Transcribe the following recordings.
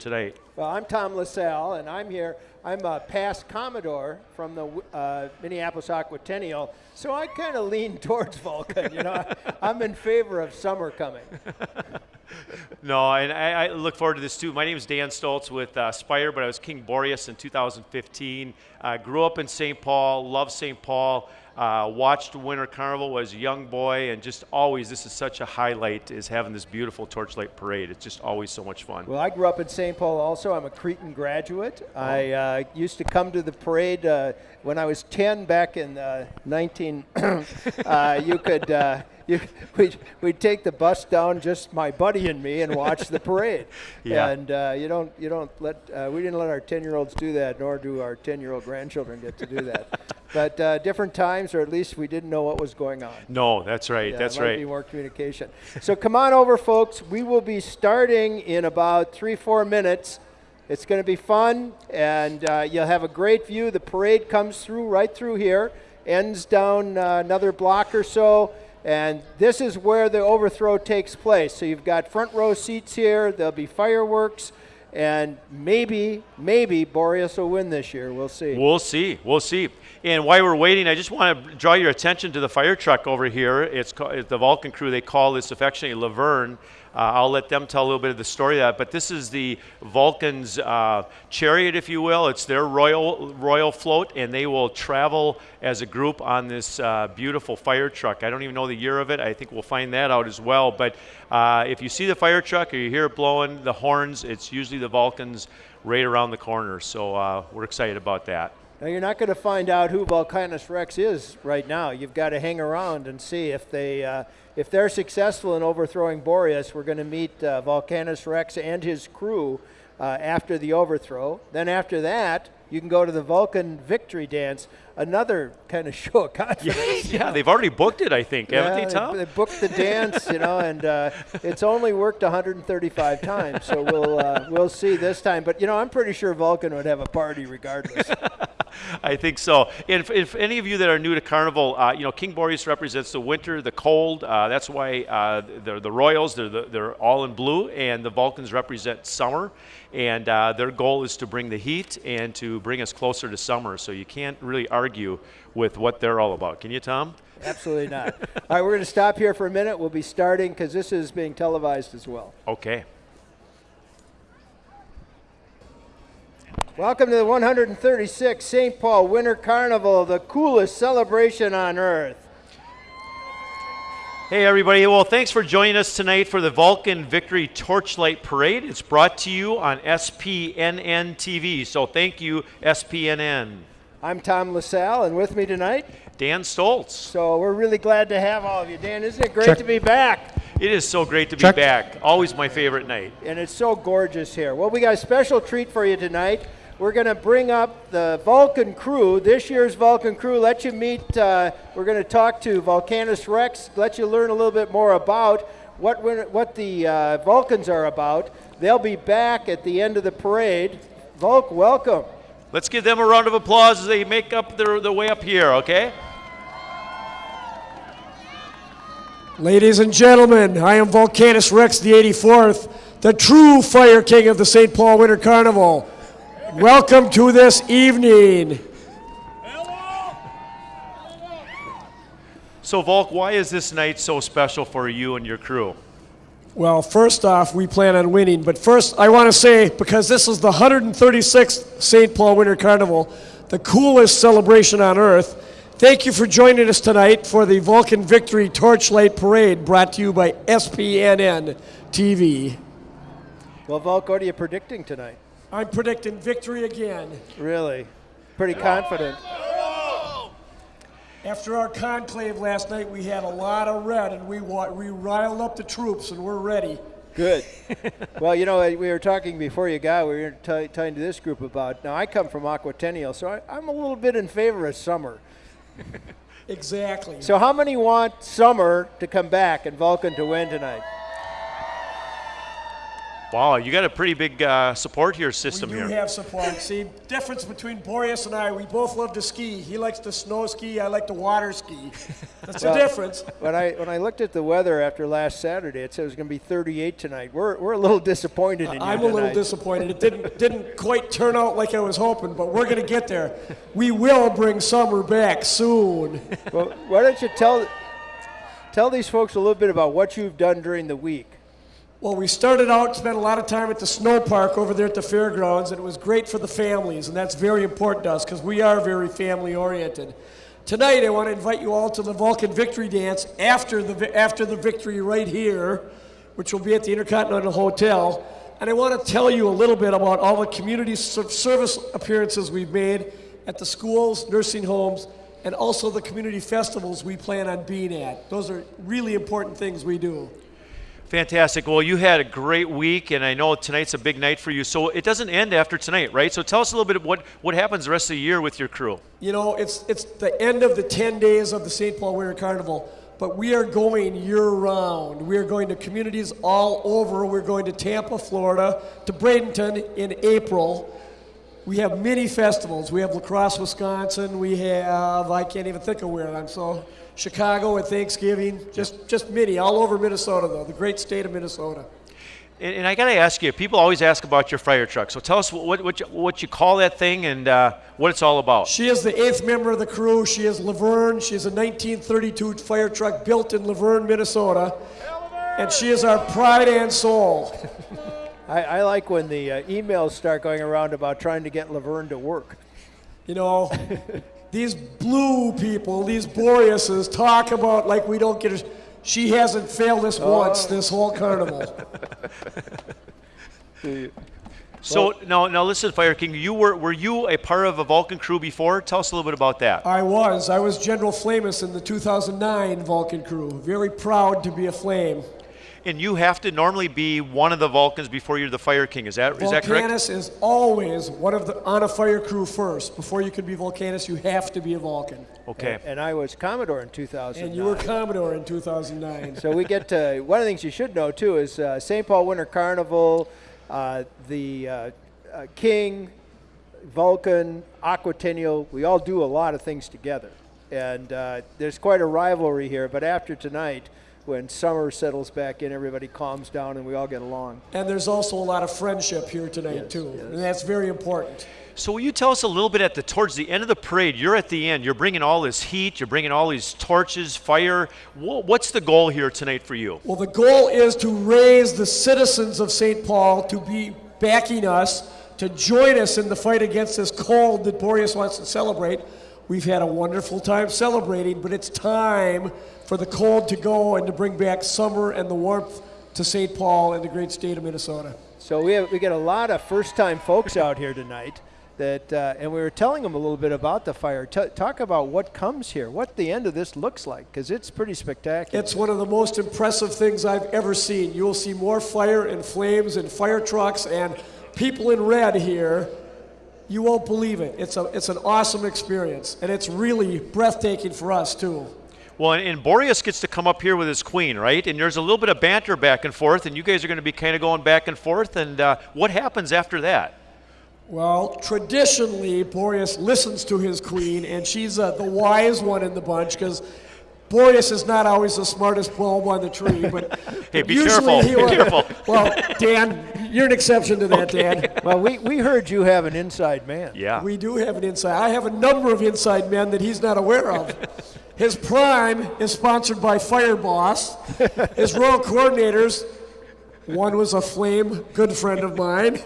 tonight. Well, I'm Tom LaSalle, and I'm here. I'm a past Commodore from the uh, Minneapolis Aquatennial, so I kind of lean towards Vulcan. You know, I'm in favor of summer coming. no, and I, I, look forward to this too. My name is Dan Stoltz with uh, Spire, but I was King Boreas in 2015. Uh, grew up in St. Paul, love St. Paul. Uh, watched Winter Carnival as a young boy, and just always, this is such a highlight is having this beautiful torchlight parade. It's just always so much fun. Well, I grew up in St. Paul also. I'm a Cretin graduate. Oh. I uh, used to come to the parade uh, when I was 10 back in uh, 19. Uh, you could uh, you, we'd, we'd take the bus down, just my buddy and me, and watch the parade. yeah. And uh, you don't you don't let uh, we didn't let our 10 year olds do that, nor do our 10 year old grandchildren get to do that. but uh, different times, or at least we didn't know what was going on. No, that's right. Yeah, that's might right. Be more communication. so come on over, folks. We will be starting in about three four minutes. It's going to be fun, and uh, you'll have a great view. The parade comes through right through here, ends down uh, another block or so. And this is where the overthrow takes place. So you've got front row seats here. There'll be fireworks. And maybe, maybe Boreas will win this year. We'll see. We'll see. We'll see. And while we're waiting, I just want to draw your attention to the fire truck over here. It's called, the Vulcan crew. They call this affectionately Laverne. Uh, I'll let them tell a little bit of the story of that. But this is the Vulcan's uh, chariot, if you will. It's their royal royal float, and they will travel as a group on this uh, beautiful fire truck. I don't even know the year of it. I think we'll find that out as well. But if you see the fire truck or you hear it blowing the horns, it's usually the Vulcans right around the corner. So uh, we're excited about that. Now, you're not going to find out who Vulcanus Rex is right now. You've got to hang around and see if they uh, if they're successful in overthrowing Boreas. We're going to meet uh, Vulcanus Rex and his crew uh, after the overthrow. Then after that, you can go to the Vulcan Victory Dance, another kind of show of confidence. Yeah, yeah they've already booked it, I think, yeah, haven't they, Tom? They, booked the dance, you know, and uh, it's only worked 135 times, so we'll uh, we'll see this time. But you know, I'm pretty sure Vulcan would have a party regardless. I think so. And if, if, any of you that are new to Carnival, uh, you know, King Boreas represents the winter, the cold. Uh, that's why uh, they're the Royals. They're the, they're all in blue, and the Vulcans represent summer. And uh, their goal is to bring the heat and to bring us closer to summer. So you can't really argue with what they're all about. Can you, Tom? Absolutely not. all right, we're going to stop here for a minute. We'll be starting because this is being televised as well. Okay. Welcome to the 136th St. Paul Winter Carnival, the coolest celebration on earth. Hey, everybody. Well, thanks for joining us tonight for the Vulcan Victory Torchlight Parade. It's brought to you on SPNN TV. So thank you, SPNN. I'm Tom LaSalle, and with me tonight, Dan Stoltz. So we're really glad to have all of you. Dan, isn't it great Check. to be back? It is so great to Check. be back. Always my favorite night. And it's so gorgeous here. Well, we got a special treat for you tonight. We're going to bring up the Vulcan crew, this year's Vulcan crew, let you meet, uh, we're going to talk to Vulcanus Rex, let you learn a little bit more about what, what the uh, Vulcans are about. They'll be back at the end of the parade. Volk, welcome. Let's give them a round of applause as they make up their, their way up here, okay? Ladies and gentlemen, I am Vulcanus Rex, the 84th, the true Fire King of the St. Paul Winter Carnival. Welcome to this evening. So, Volk, why is this night so special for you and your crew? Well, first off, we plan on winning. But first, I want to say, because this is the 136th St. Paul Winter Carnival, the coolest celebration on earth, thank you for joining us tonight for the Vulcan Victory Torchlight Parade brought to you by SPNN TV. Well, Volk, what are you predicting tonight? I'm predicting victory again. Really? Pretty confident. After our conclave last night, we had a lot of red, and we we riled up the troops, and we're ready. Good. well, you know, we were talking before you got. We were talking to this group about. Now, I come from Aquatennial, so I, I'm a little bit in favor of summer. exactly. So, how many want summer to come back and Vulcan to win tonight? Wow, you got a pretty big uh, support here system We system do here. have support. See, difference between Boreas and I, we both love to ski. He likes to snow ski, I like to water ski. That's the difference. When I when I looked at the weather after last Saturday, it said it was going to be 38 tonight. We're, we're a little disappointed in you I'm a little disappointed. It didn't didn't quite turn out like I was hoping, but we're going to get there. We will bring summer back soon. well, why don't you tell tell these folks a little bit about what you've done during the week? Well, we started out, spent a lot of time at the snow park over there at the fairgrounds, and it was great for the families, and that's very important to us because we are very family oriented. Tonight, I want to invite you all to the Vulcan Victory Dance after the after the victory right here, which will be at the Intercontinental Hotel. And I want to tell you a little bit about all the community service appearances we've made at the schools, nursing homes, and also the community festivals we plan on being at. Those are really important things we do. Fantastic. Well, you had a great week, and I know tonight's a big night for you. So it doesn't end after tonight, right? So tell us a little bit of what, what happens the rest of the year with your crew. You know, it's it's the end of the 10 days of the St. Paul Winter Carnival, but we are going year round. We are going to communities all over. We're going to Tampa, Florida, to Bradenton in April. We have many festivals. We have La Crosse, Wisconsin. We have I can't even think of where I'm so Chicago at Thanksgiving. Just just many all over Minnesota though, the great state of Minnesota. And, and I got to ask you, people always ask about your fire truck. So tell us what, what, you, what you call that thing and uh, what it's all about. She is the eighth member of the crew. She is Laverne. She is a 1932 fire truck built in Laverne, Minnesota. And she is our pride and soul. I, I like when the uh, emails start going around about trying to get Laverne to work. You know, these blue people, these Boreases, talk about like we don't get her. She hasn't failed us oh. once this whole carnival. So now, now listen, Fire King, you were, were you a part of a Vulcan crew before? Tell us a little bit about that. I was. I was General Flamus in the 2009 Vulcan crew. Very proud to be a Flame. And you have to normally be one of the Vulcans before you're the Fire King. Is that, is that correct? Vulcanus is always one of the on a fire crew first. Before you can be Vulcanus, you have to be a Vulcan. Okay. And I was Commodore in 2000. And you were Commodore in 2009. So we get to one of the things you should know too is uh, St. Paul Winter Carnival, uh, the uh, uh, King, Vulcan, Aquatennial. We all do a lot of things together, and uh, there's quite a rivalry here. But after tonight, when summer settles back in, everybody calms down and we all get along. And there's also a lot of friendship here tonight too, and that's very important. So will you tell us a little bit at the towards the end of the parade? You're at the end. You're bringing all this heat. You're bringing all these torches, fire. What's the goal here tonight for you? Well, the goal is to raise the citizens of St. Paul to be backing us, to join us in the fight against this cold that Boreas wants to celebrate. We've had a wonderful time celebrating, but it's time for the cold to go and to bring back summer and the warmth to St. Paul and the great state of Minnesota. So we have, we get a lot of first-time folks out here tonight. That uh, and we were telling them a little bit about the fire. T- talk about what comes here, what the end of this looks like, because it's pretty spectacular. It's one of the most impressive things I've ever seen. You will see more fire and flames and fire trucks and people in red here. You won't believe it. It's, a, it's an awesome experience, and it's really breathtaking for us, too. Well, and, and Boreas gets to come up here with his queen, right? And there's a little bit of banter back and forth, and you guys are going to be kind of going back and forth. And uh, what happens after that? Well, traditionally, Boreas listens to his queen, and she's uh, the wise one in the bunch because Boreas is not always the smartest bulb on the tree. But Hey, be usually careful, he be careful. Well, Dan, you're an exception to that, Dan. well, we, we heard you have an inside man. Yeah. We do have an inside. I have a number of inside men that he's not aware of. His prime is sponsored by Fire Boss. His royal coordinators, one was a flame good friend of mine.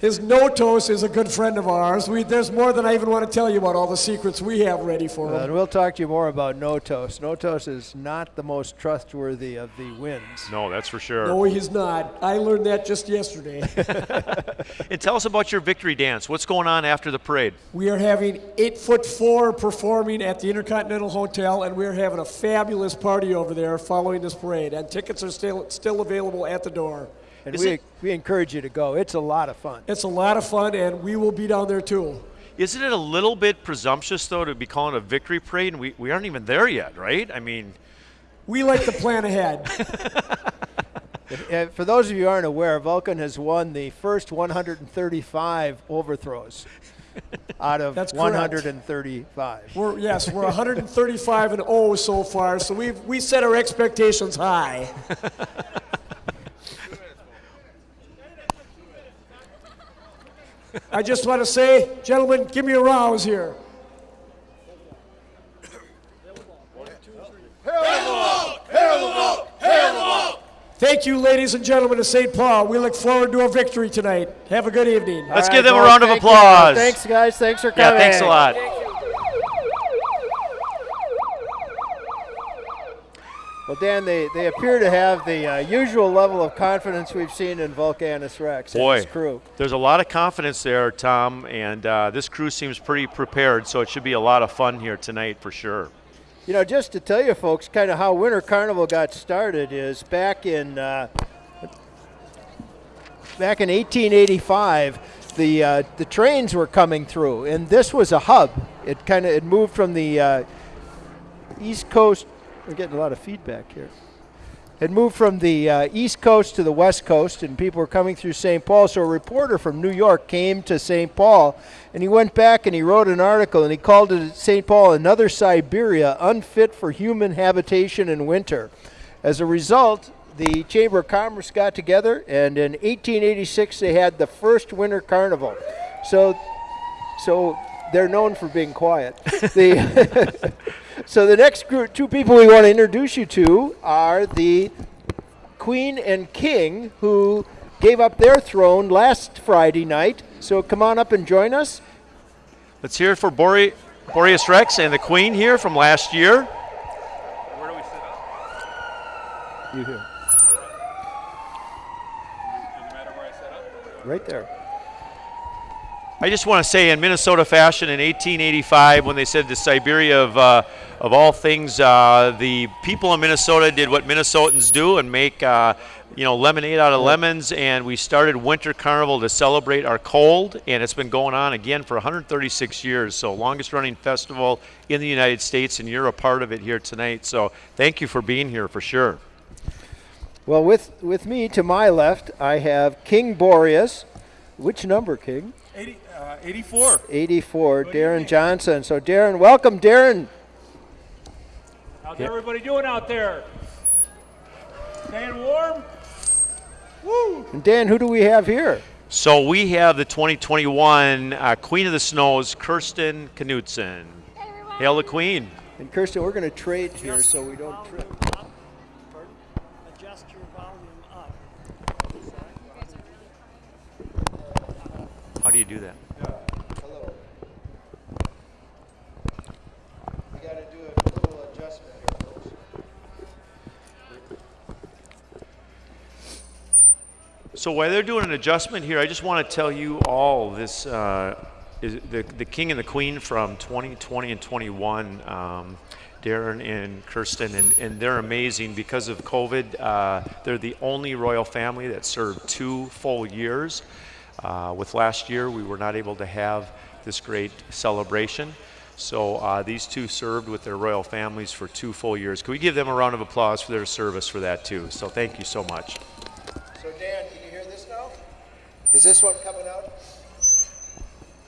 His Notos is a good friend of ours. We, there's more than I even want to tell you about all the secrets we have ready for Uh, him. and we'll talk to you more about Notos. Notos is not the most trustworthy of the winds. no, that's for sure. No, he's not. I learned that just yesterday. And tell us about your victory dance. What's going on after the parade? We are having eight foot four performing at the Intercontinental Hotel, and we're having a fabulous party over there following this parade. And tickets are still still available at the door. And Is we, it- we encourage you to go. It's a lot of fun. It's a lot of fun, and we will be down there too. Isn't it a little bit presumptuous, though, to be calling a victory parade? And we, we aren't even there yet, right? I mean, We like to plan ahead. For those of you who aren't aware, Vulcan has won the first 135 overthrows out of That's correct. 135. We're, yes, we're 135 and 0 so far, so we've we set our expectations high. I just want to say, gentlemen, give me a rouse here. Thank you, ladies and gentlemen of St. Paul. We look forward to a victory tonight. Have a good evening. Let's All give right, them a round of thank you. applause. Thanks, guys. Thanks for coming. Yeah, coming. thanks a lot. Well, Dan, they, they appear to have the uh, usual level of confidence we've seen in Vulcanus Rex and his crew. there's a lot of confidence there, Tom, and uh, this crew seems pretty prepared, so it should be a lot of fun here tonight for sure. You know, just to tell you folks kind of how Winter Carnival got started is back in uh, back in 1885, the uh, the trains were coming through, and this was a hub. It kind of it moved from the uh, east coast. We're getting a lot of feedback here. It moved from the uh, east coast to the west coast, and people were coming through St. Paul. So a reporter from New York came to St. Paul, and he went back and he wrote an article, and he called it St. Paul another Siberia unfit for human habitation in winter. As a result, the Chamber of Commerce got together, and in 1886 they had the first winter carnival. So, so they're known for being quiet. the so the next group, two people we want to introduce you to are the Queen and King, who gave up their throne last Friday night. So come on up and join us. Let's hear it for Bore- Boreas Rex and the Queen here from last year. Where do we sit up? You here, Doesn't matter where I set up. right there. I just want to say, in Minnesota fashion, in 1885, when they said the Siberia of, uh, of all things, uh, the people in Minnesota did what Minnesotans do and make, uh, you know, lemonade out of lemons. And we started Winter Carnival to celebrate our cold, and it's been going on again for 136 years. So, longest running festival in the United States, and you're a part of it here tonight. So, thank you for being here for sure. Well, with with me to my left, I have King Boreas. Which number, King? 80, uh, 84. 84, Darren Johnson. So, Darren, welcome, Darren. How's everybody doing out there? Staying warm? Woo! And Dan, who do we have here? So, we have the 2021 uh, Queen of the Snows, Kirsten Knudsen. Hail the Queen. And Kirsten, we're going to trade here so we don't trip. Adjust your volume up. How do you do that? Hello. We got to do a little adjustment here, folks. So while they're doing an adjustment here, I just want to tell you all this uh, is the the king and the queen from 2020 and 21. Um, Darren and Kirsten, and, and they're amazing because of COVID. Uh, they're the only royal family that served two full years. Uh, with last year, we were not able to have this great celebration. So uh, these two served with their royal families for two full years. Can we give them a round of applause for their service for that too? So thank you so much. So, Dan, can you hear this now? Is this one coming out?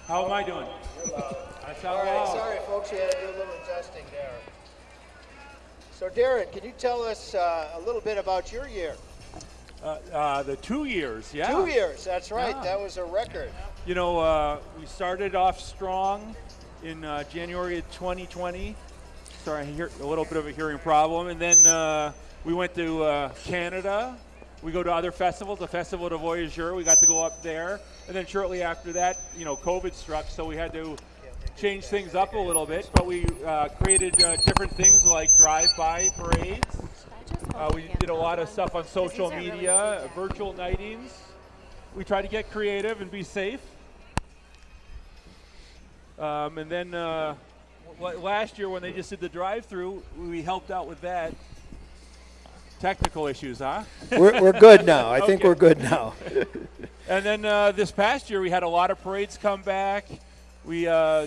How am I doing? I sound All right, loud. sorry, folks, we had to do a little adjusting there. So, Darren, can you tell us uh, a little bit about your year? Uh, uh, the two years, yeah. Two years, that's right. Yeah. That was a record. You know, uh, we started off strong in uh, January of 2020. Sorry, I hear a little bit of a hearing problem. And then uh, we went to uh, Canada. We go to other festivals, the Festival du Voyageur. We got to go up there. And then shortly after that, you know, COVID struck, so we had to change things up a little bit. But we uh, created uh, different things like drive-by parades. Uh, we did a lot of stuff on social media, virtual nightings. We try to get creative and be safe. Um, and then uh, last year, when they just did the drive-through, we helped out with that. Technical issues, huh? We're, we're good now. I think we're good now. And then uh, this past year, we had a lot of parades come back. We, uh,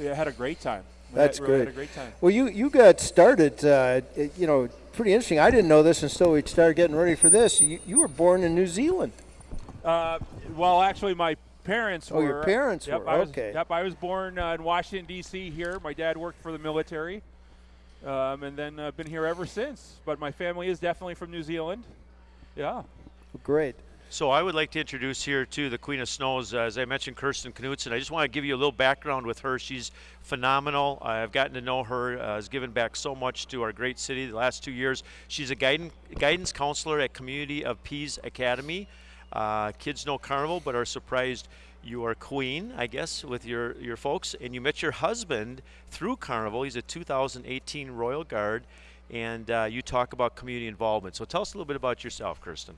we had a great time. We That's had, great. Had a great time. Well, you, you got started, uh, you know, pretty interesting. I didn't know this until we started getting ready for this. You, you were born in New Zealand. Uh, well, actually, my parents Oh, were. your parents yep, were, I was, okay. Yep, I was born uh, in Washington D.C. Here. My dad worked for the military, um, and then uh, been here ever since. But my family is definitely from New Zealand. Yeah. Great. So I would like to introduce here to the Queen of Snows. Uh, as I mentioned, Kirsten Knudsen. I just want to give you a little background with her. She's phenomenal. I've gotten to know her. Uh, has given back so much to our great city the last two years. She's a guidance guidance counselor at Community of Peace Academy. Uh, kids know Carnival, but are surprised you are queen, I guess, with your your folks, and you met your husband through Carnival. He's a 2018 Royal Guard, and uh, you talk about community involvement. So tell us a little bit about yourself, Kirsten.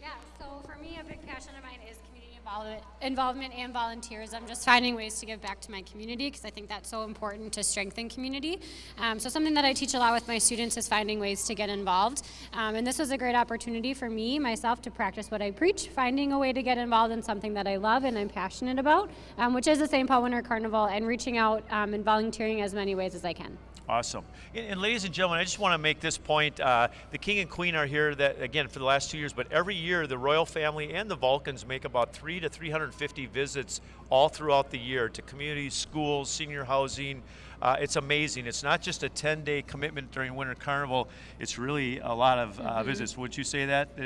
Yeah, so for me, a big passion of mine is community involvement, involvement and volunteerism, just finding ways to give back to my community because I think that's so important to strengthen community. Um, so, something that I teach a lot with my students is finding ways to get involved. Um, and this was a great opportunity for me, myself, to practice what I preach, finding a way to get involved in something that I love and I'm passionate about, um, which is the St. Paul Winter Carnival, and reaching out um, and volunteering as many ways as I can. Awesome. And, ladies and gentlemen, I just want to make this point. Uh, the King and Queen are here, that again, for the last two years, but every year the royal family and the Vulcans make about three to 350 visits all throughout the year to communities, schools, senior housing. Uh, it's amazing. It's not just a 10 day commitment during Winter Carnival, it's really a lot of uh, visits. Would you say that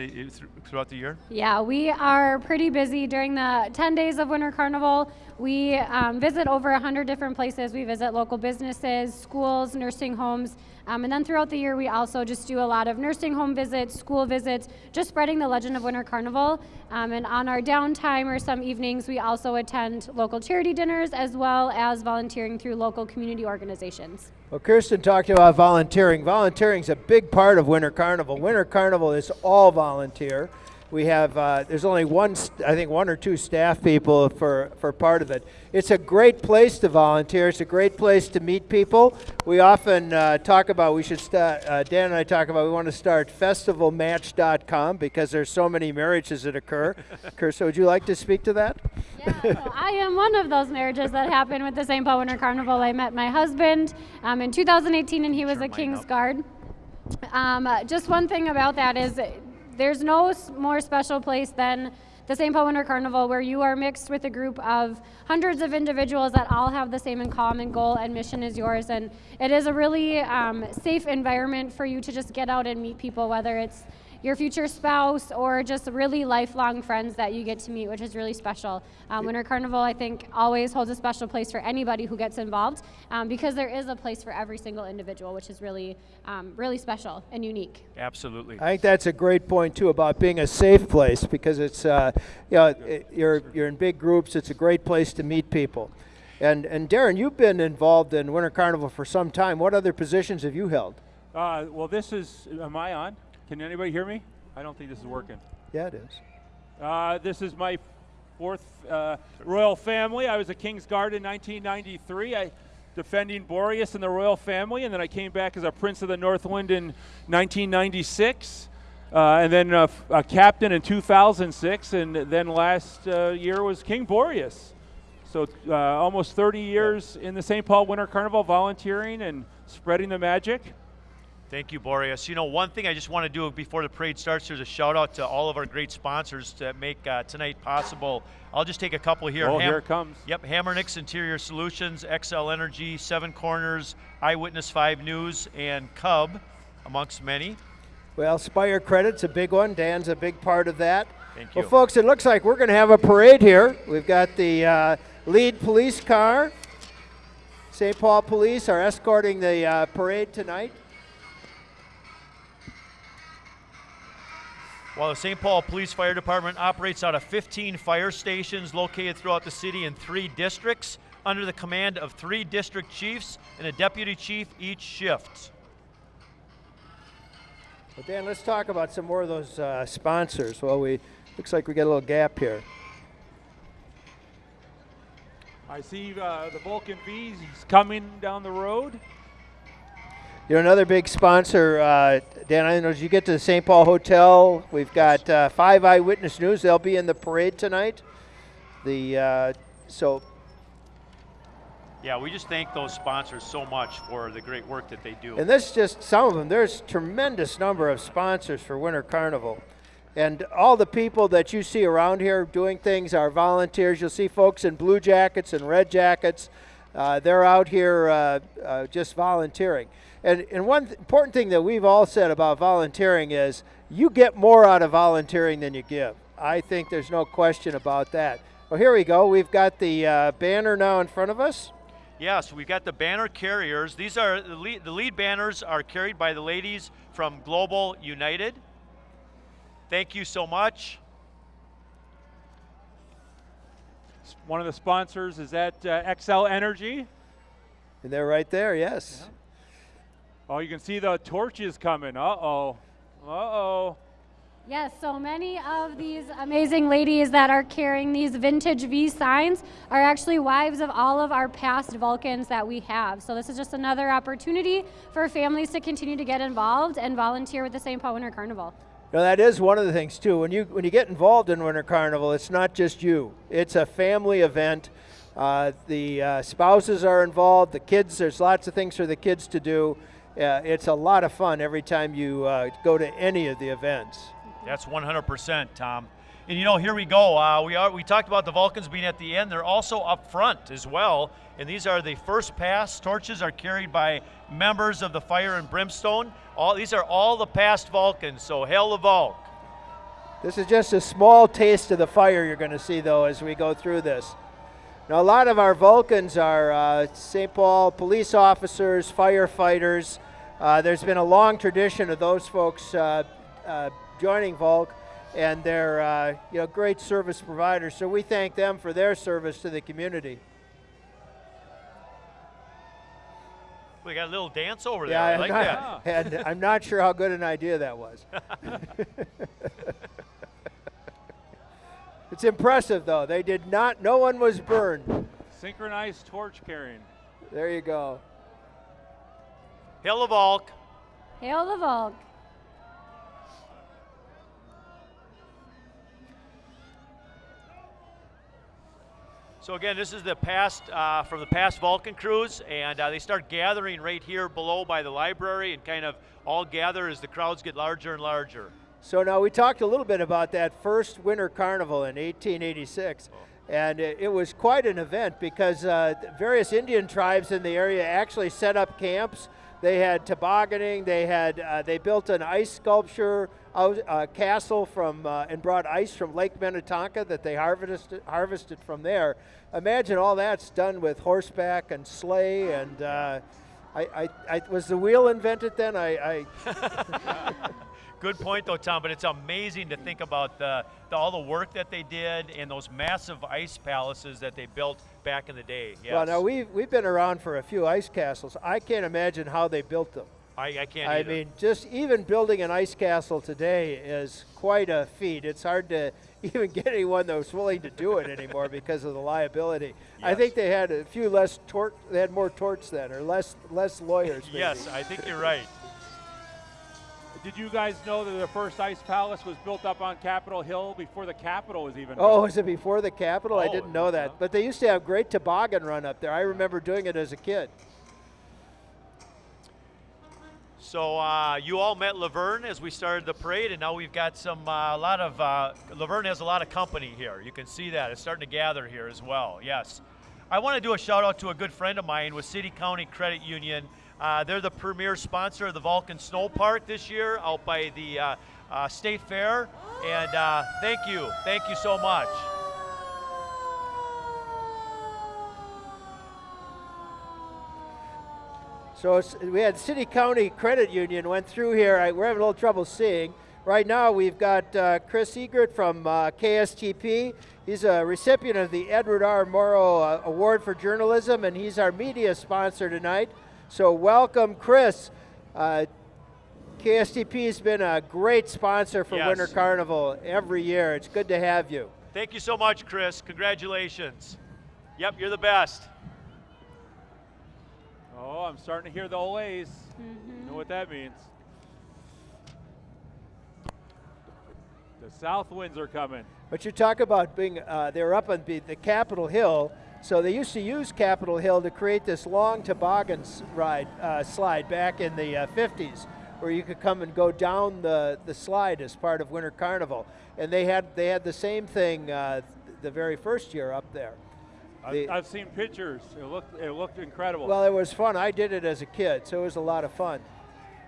throughout the year? Yeah, we are pretty busy during the 10 days of Winter Carnival. We um, visit over 100 different places. We visit local businesses, schools, nursing homes. Um, and then throughout the year, we also just do a lot of nursing home visits, school visits, just spreading the legend of Winter Carnival. Um, and on our downtime or some evenings, we also attend local charity dinners as well as volunteering through local community organizations. Well, Kirsten talked about volunteering. Volunteering is a big part of Winter Carnival. Winter Carnival is all volunteer. We have uh, there's only one, st- I think, one or two staff people for for part of it. It's a great place to volunteer. It's a great place to meet people. We often uh, talk about we should start. Uh, Dan and I talk about we want to start festivalmatch.com because there's so many marriages that occur. Kirsten, would you like to speak to that? Yeah, so I am one of those marriages that happened with the St. Paul Winter Carnival. I met my husband um, in 2018, and he was a King's up. Guard. Um, uh, just one thing about that is there's no more special place than the St. Paul Winter Carnival where you are mixed with a group of hundreds of individuals that all have the same in common goal and mission as yours. And it is a really um, safe environment for you to just get out and meet people, whether it's your future spouse or just really lifelong friends that you get to meet, which is really special. Um, Winter Carnival, I think, always holds a special place for anybody who gets involved um, because there is a place for every single individual, which is really, um, really special and unique. Absolutely. I think that's a great point too about being a safe place because it's uh, you know it, you're you're in big groups. It's a great place to meet people. And and Darren, you've been involved in Winter Carnival for some time. What other positions have you held? Uh, well, this is. Am I on? Can anybody hear me? I don't think this is working. Yeah, it is. Uh, this is my fourth uh, royal family. I was a King's Guard in 1993. I defending Boreas and the royal family, and then I came back as a Prince of the Northwind in 1996, uh, and then a captain in 2006, and then last uh, year was King Boreas. So uh, almost 30 years in the St. Paul Winter Carnival, volunteering and spreading the magic. Thank you, Boreas. You know, one thing I just want to do before the parade starts, there's a shout out to all of our great sponsors that make uh, tonight possible. I'll just take a couple here. Oh, here it comes. Yep, Hammernix Interior Solutions, Xcel Energy, Seven Corners, Eyewitness 5 News, and Cub, amongst many. Well, Spire Credit's a big one. Dan's a big part of that. Thank you. Well, folks, it looks like we're going to have a parade here. We've got the uh, lead police car. St. Paul Police are escorting the uh, parade tonight. While the St. Paul Police Fire Department operates out of 15 fire stations located throughout the city in three districts, under the command of three district chiefs and a deputy chief each shift. But Dan, let's talk about some more of those uh, sponsors. Well, we looks like we got a little gap here. I see uh, the Vulcan V's coming down the road. You know, another big sponsor, uh, Dan, I know as you get to the St. Paul Hotel, we've got uh, Five Eyewitness News. They'll be in the parade tonight. The uh, so Yeah, we just thank those sponsors so much for the great work that they do. And this is just some of them. There's tremendous number of sponsors for Winter Carnival. And all the people that you see around here doing things are volunteers. You'll see folks in blue jackets and red jackets. Uh, they're out here uh, uh, just volunteering. And, and one th- important thing that we've all said about volunteering is you get more out of volunteering than you give. I think there's no question about that. Well, here we go. We've got the uh, banner now in front of us. Yes, we've got the banner carriers. These are the lead, the lead banners are carried by the ladies from Global United. Thank you so much. One of the sponsors is at uh, Xcel Energy. And they're right there, yes. Oh, you can see the torches coming. Uh oh. Uh oh. Yes, so many of these amazing ladies that are carrying these vintage V signs are actually wives of all of our past Vulcans that we have. So this is just another opportunity for families to continue to get involved and volunteer with the St. Paul Winter Carnival. Now that is one of the things too. When you when you get involved in Winter Carnival, it's not just you. It's a family event. Uh, the uh, spouses are involved. The kids. There's lots of things for the kids to do. Uh, it's a lot of fun every time you uh, go to any of the events. That's 100%, Tom. And you know, here we go. Uh, we are we talked about the Vulcans being at the end. They're also up front as well. And these are the first pass torches are carried by members of the Fire and Brimstone. All these are all the past Vulcans. So hail the Vulc. This is just a small taste of the fire you're going to see, though, as we go through this. Now, a lot of our Vulcans are uh, St. Paul police officers, firefighters. Uh, there's been a long tradition of those folks uh, uh, joining Volk, and they're uh, you know great service providers. So we thank them for their service to the community. We got a little dance over there. Yeah, I I'm like not, that. and I'm not sure how good an idea that was. it's impressive, though. They did not. No one was burned. Synchronized torch carrying. There you go. Hail the Vulc. Hail the Volk. So again, this is the past uh, from the past Vulcan cruise, and uh, they start gathering right here below by the library, and kind of all gather as the crowds get larger and larger. So now we talked a little bit about that first winter carnival in 1886. And it, it was quite an event because uh, various Indian tribes in the area actually set up camps. They had tobogganing. They had uh, they built an ice sculpture out, uh, castle from uh, and brought ice from Lake Minnetonka that they harvested harvested from there. Imagine all that's done with horseback and sleigh and. Uh, I, I, I, was the wheel invented then? I, I Good point, though, Tom. But it's amazing to think about the, the all the work that they did and those massive ice palaces that they built back in the day. Yes. Well, now we've we've been around for a few ice castles. I can't imagine how they built them. I, I can't. I either. mean, just even building an ice castle today is quite a feat. It's hard to even get anyone that was willing to do it anymore because of the liability. I think they had a few less tort. They had more torts then, or less less lawyers. Maybe. yes, I think you're right. Did you guys know that the first ice palace was built up on Capitol Hill before the Capitol was even Oh, built? was it before the Capitol? I Oh, didn't know that. But they used to have great toboggan run up there. I remember doing it as a kid. So uh, you all met Laverne as we started the parade, and now we've got some uh, a lot of uh, Laverne has a lot of company here. You can see that it's starting to gather here as well. Yes, I want to do a shout out to a good friend of mine with City County Credit Union. Uh, they're the premier sponsor of the Vulcan Snow Park this year, out by the uh, uh, State Fair. And uh, thank you, thank you so much. So we had City County Credit Union went through here. I, we're having a little trouble seeing. Right now, we've got uh, Chris Egert from uh, KSTP. He's a recipient of the Edward R. Murrow uh, Award for Journalism, and he's our media sponsor tonight. So, welcome, Chris. Uh, KSTP has been a great sponsor for Yes. Winter Carnival every year. It's good to have you. Thank you so much, Chris. Congratulations. Yep, you're the best. Oh, I'm starting to hear the olays. You know what that means. The south winds are coming. But you talk about being, uh, they're up on the, the Capitol Hill, So they used to use Capitol Hill to create this long toboggan ride uh, slide back in the uh, 50s, where you could come and go down the, the slide as part of Winter Carnival. And they had they had the same thing uh, the very first year up there. The- I've, I've seen pictures. It looked it looked incredible. well, it was fun. I did it as a kid, so it was a lot of fun.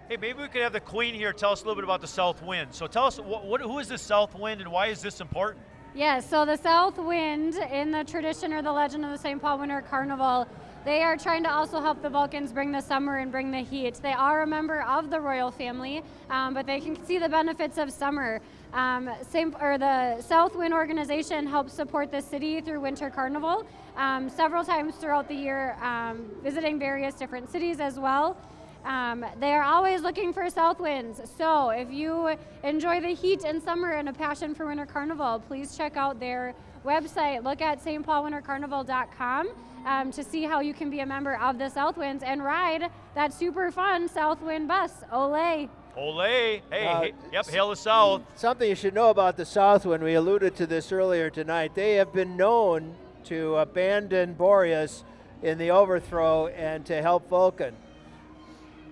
Hey, maybe we could have the Queen here tell us a little bit about the South Wind. So tell us, what, what, who is the South Wind and why is this important? Yes, so the South Wind, in the tradition or the legend of the St. Paul Winter Carnival, they are trying to also help the Vulcans bring the summer and bring the heat. They are a member of the royal family, um, but they can see the benefits of summer. Um, Saint, or the South Wind organization helps support the city through Winter Carnival um, several times throughout the year, um, visiting various different cities as well. Um, they are always looking for south winds. So if you enjoy the heat in summer and a passion for Winter Carnival, please check out their website. Look at stpaulwintercarnival.com um, to see how you can be a member of the South Winds and ride that super fun South Wind bus. Olay! Olay. Hey, Uh, hey, yep, hail the South. Something you should know about the South Southwind, we alluded to this earlier tonight. They have been known to abandon Boreas in the overthrow and to help Vulcan.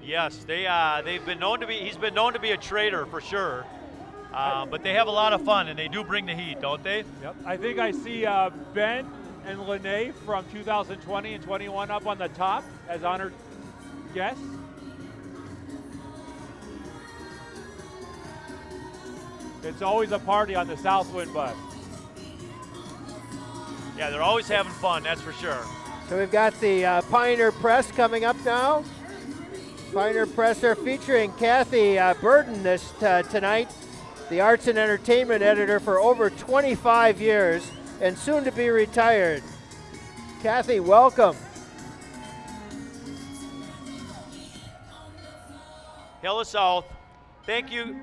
Yes, they uh, they've been known to be. He's been known to be a traitor for sure. Uh, but they have a lot of fun and they do bring the heat, don't they? Yep. I think I see uh, Ben and Lene from 2020 and 21 up on the top as honored guests. It's always a party on the Southwind bus. Yeah, they're always having fun. That's for sure. So we've got the uh, Pioneer Press coming up now. Pioneer Presser featuring Kathy uh, Berdan this uh, tonight, the arts and entertainment editor for over 25 years and soon to be retired. Kathy, welcome. The South. Thank you.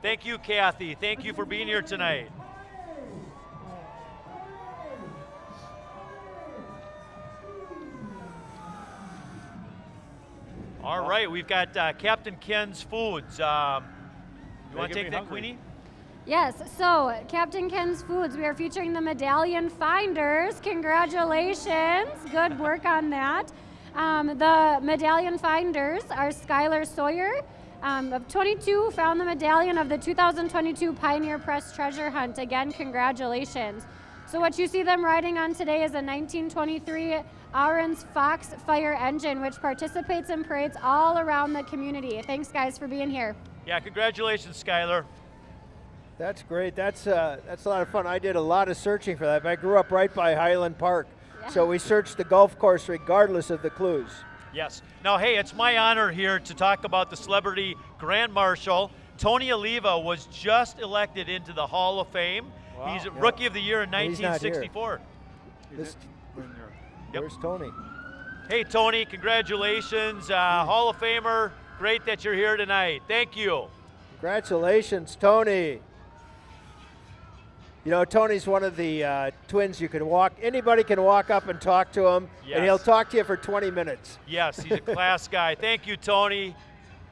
Thank you, Kathy. Thank you for being here tonight. All right, we've got uh, Captain Ken's Foods. Um, you want to take that, hungry. Queenie? Yes, so Captain Ken's Foods, we are featuring the Medallion Finders. Congratulations. Good work on that. Um, the Medallion Finders are Skylar Sawyer. Um, of 22, found the medallion of the 2022 Pioneer Press Treasure Hunt. Again, congratulations. So, what you see them riding on today is a 1923 Aaron's Fox Fire engine, which participates in parades all around the community. Thanks, guys, for being here. Yeah, congratulations, Skylar. That's great. That's uh, that's a lot of fun. I did a lot of searching for that. I grew up right by Highland Park, so we searched the golf course regardless of the clues. Yes. Now, hey, it's my honor here to talk about the celebrity Grand Marshal. Tony Oliva was just elected into the Hall of Fame. Wow. He's Rookie of the Year in And he's not here. 1964. This, Yep. Where's Tony? Hey, Tony, congratulations. Uh, Hall of Famer. Great that you're here tonight. Thank you. Congratulations, Tony. You know, Tony's one of the uh, twins you can walk, anybody can walk up and talk to him, and he'll talk to you for 20 minutes. Yes, he's a class guy. Thank you, Tony.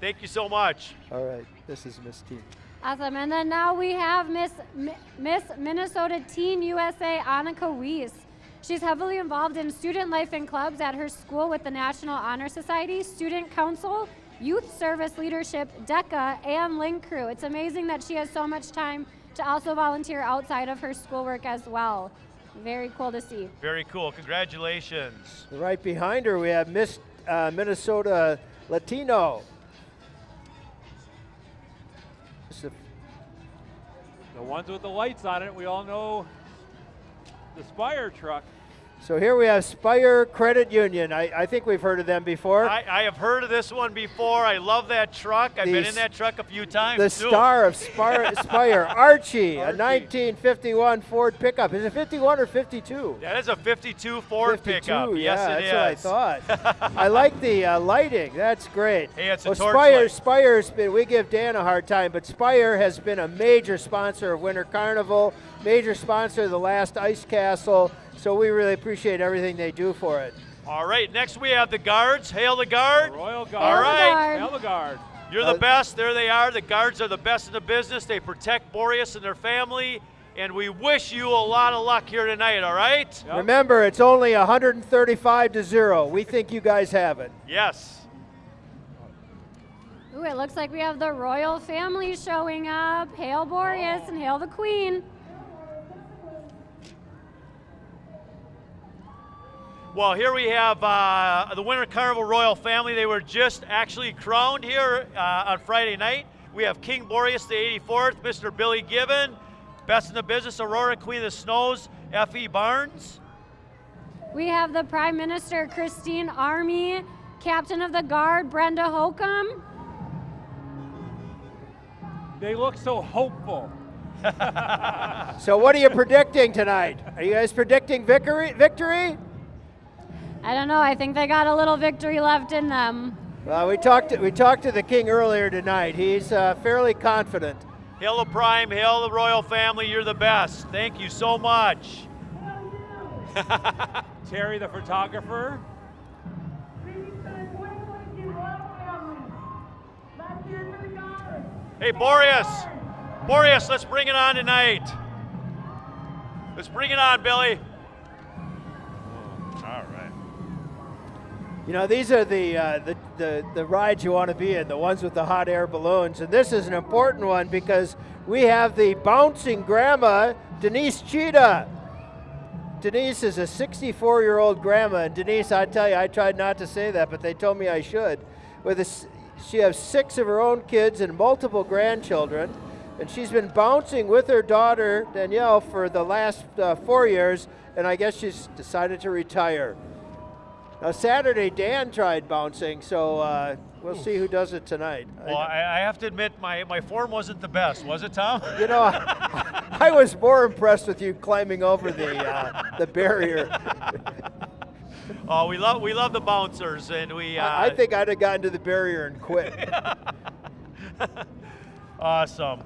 Thank you so much. All right, this is Miss Teen. Awesome. And then now we have Miss Mi- Miss Minnesota Teen USA Annika Weiss. She's heavily involved in student life and clubs at her school with the National Honor Society, Student Council, Youth Service Leadership, DECA, and Link Crew. It's amazing that she has so much time to also volunteer outside of her schoolwork as well. Very cool to see. Very cool. Congratulations. Right behind her, we have Miss uh, Minnesota Latino. This is a- The ones with the lights on it, we all know the Spire truck. So here we have Spire Credit Union. I, I think we've heard of them before. I, I have heard of this one before. I love that truck. I've The been in that truck a few times. the too. star of Spire, Spire Archie, a 1951 Ford pickup. Is it 51 or 52? That is a 52 Ford 52, pickup. yeah, yes, it that's is. what I thought. I like the uh, lighting. That's great. Hey, it's a well, torch Spire, light. Spire's been. We give Dan a hard time, but Spire has been a major sponsor of Winter Carnival, major sponsor of the last Ice Castle. So we really appreciate everything they do for it. All right, next we have the guards. Hail the guard. Royal Guard. All right. Guard. Hail the Guard. You're Uh, the best. There they are. The guards are the best in the business. They protect Boreas and their family. and we wish you a lot of luck here tonight, all right? Yep. Remember, it's only 135 to 0. We think you guys have it. Yes. Ooh, it looks like we have the royal family showing up. Hail Boreas and hail the Queen. Well, here we have uh, the Winter Carnival Royal Family. They were just actually crowned here uh, on Friday night. We have King Boreas the 84th, Mr. Billy Gibbon, Best in the Business, Aurora Queen of the Snows, F.E. Barnes. We have the Prime Minister Christine Army, Captain of the Guard Brenda Holcomb. They look so hopeful. So, what are you predicting tonight? Are you guys predicting victory? Victory? I don't know. I think they got a little victory left in them. Well, we talked. To, we talked to the king earlier tonight. He's uh, fairly confident. Hill of Prime, hail the Royal Family. You're the best. Thank you so much. Terry, the photographer. Hey, Boreas. Boreas, let's bring it on tonight. Let's bring it on, Billy. All right. You know, these are the, uh, the, the, the rides you want to be in, the ones with the hot air balloons. And this is an important one because we have the bouncing grandma, Denise Cheetah. Denise is a 64 year old grandma. And Denise, I tell you, I tried not to say that, but they told me I should. With a she has six of her own kids and multiple grandchildren. And she's been bouncing with her daughter, Danielle, for the last uh, four years. And I guess she's decided to retire. Now, Saturday, Dan tried bouncing, so uh, we'll see who does it tonight. Well, I, I have to admit, my, my form wasn't the best, was it, Tom? you know, I, I was more impressed with you climbing over the, uh, the barrier. Oh, we love we love the bouncers, and we. Uh, I, I think I'd have gotten to the barrier and quit. awesome.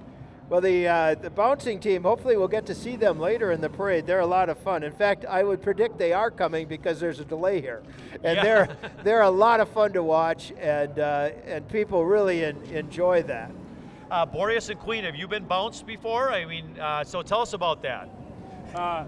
Well, the, uh, the bouncing team, hopefully we'll get to see them later in the parade. They're a lot of fun. In fact, I would predict they are coming because there's a delay here. And Yeah. they're, they're a lot of fun to watch, and, uh, and people really en- enjoy that. Uh, Boreas and Queen, have you been bounced before? I mean, uh, so tell us about that. Uh,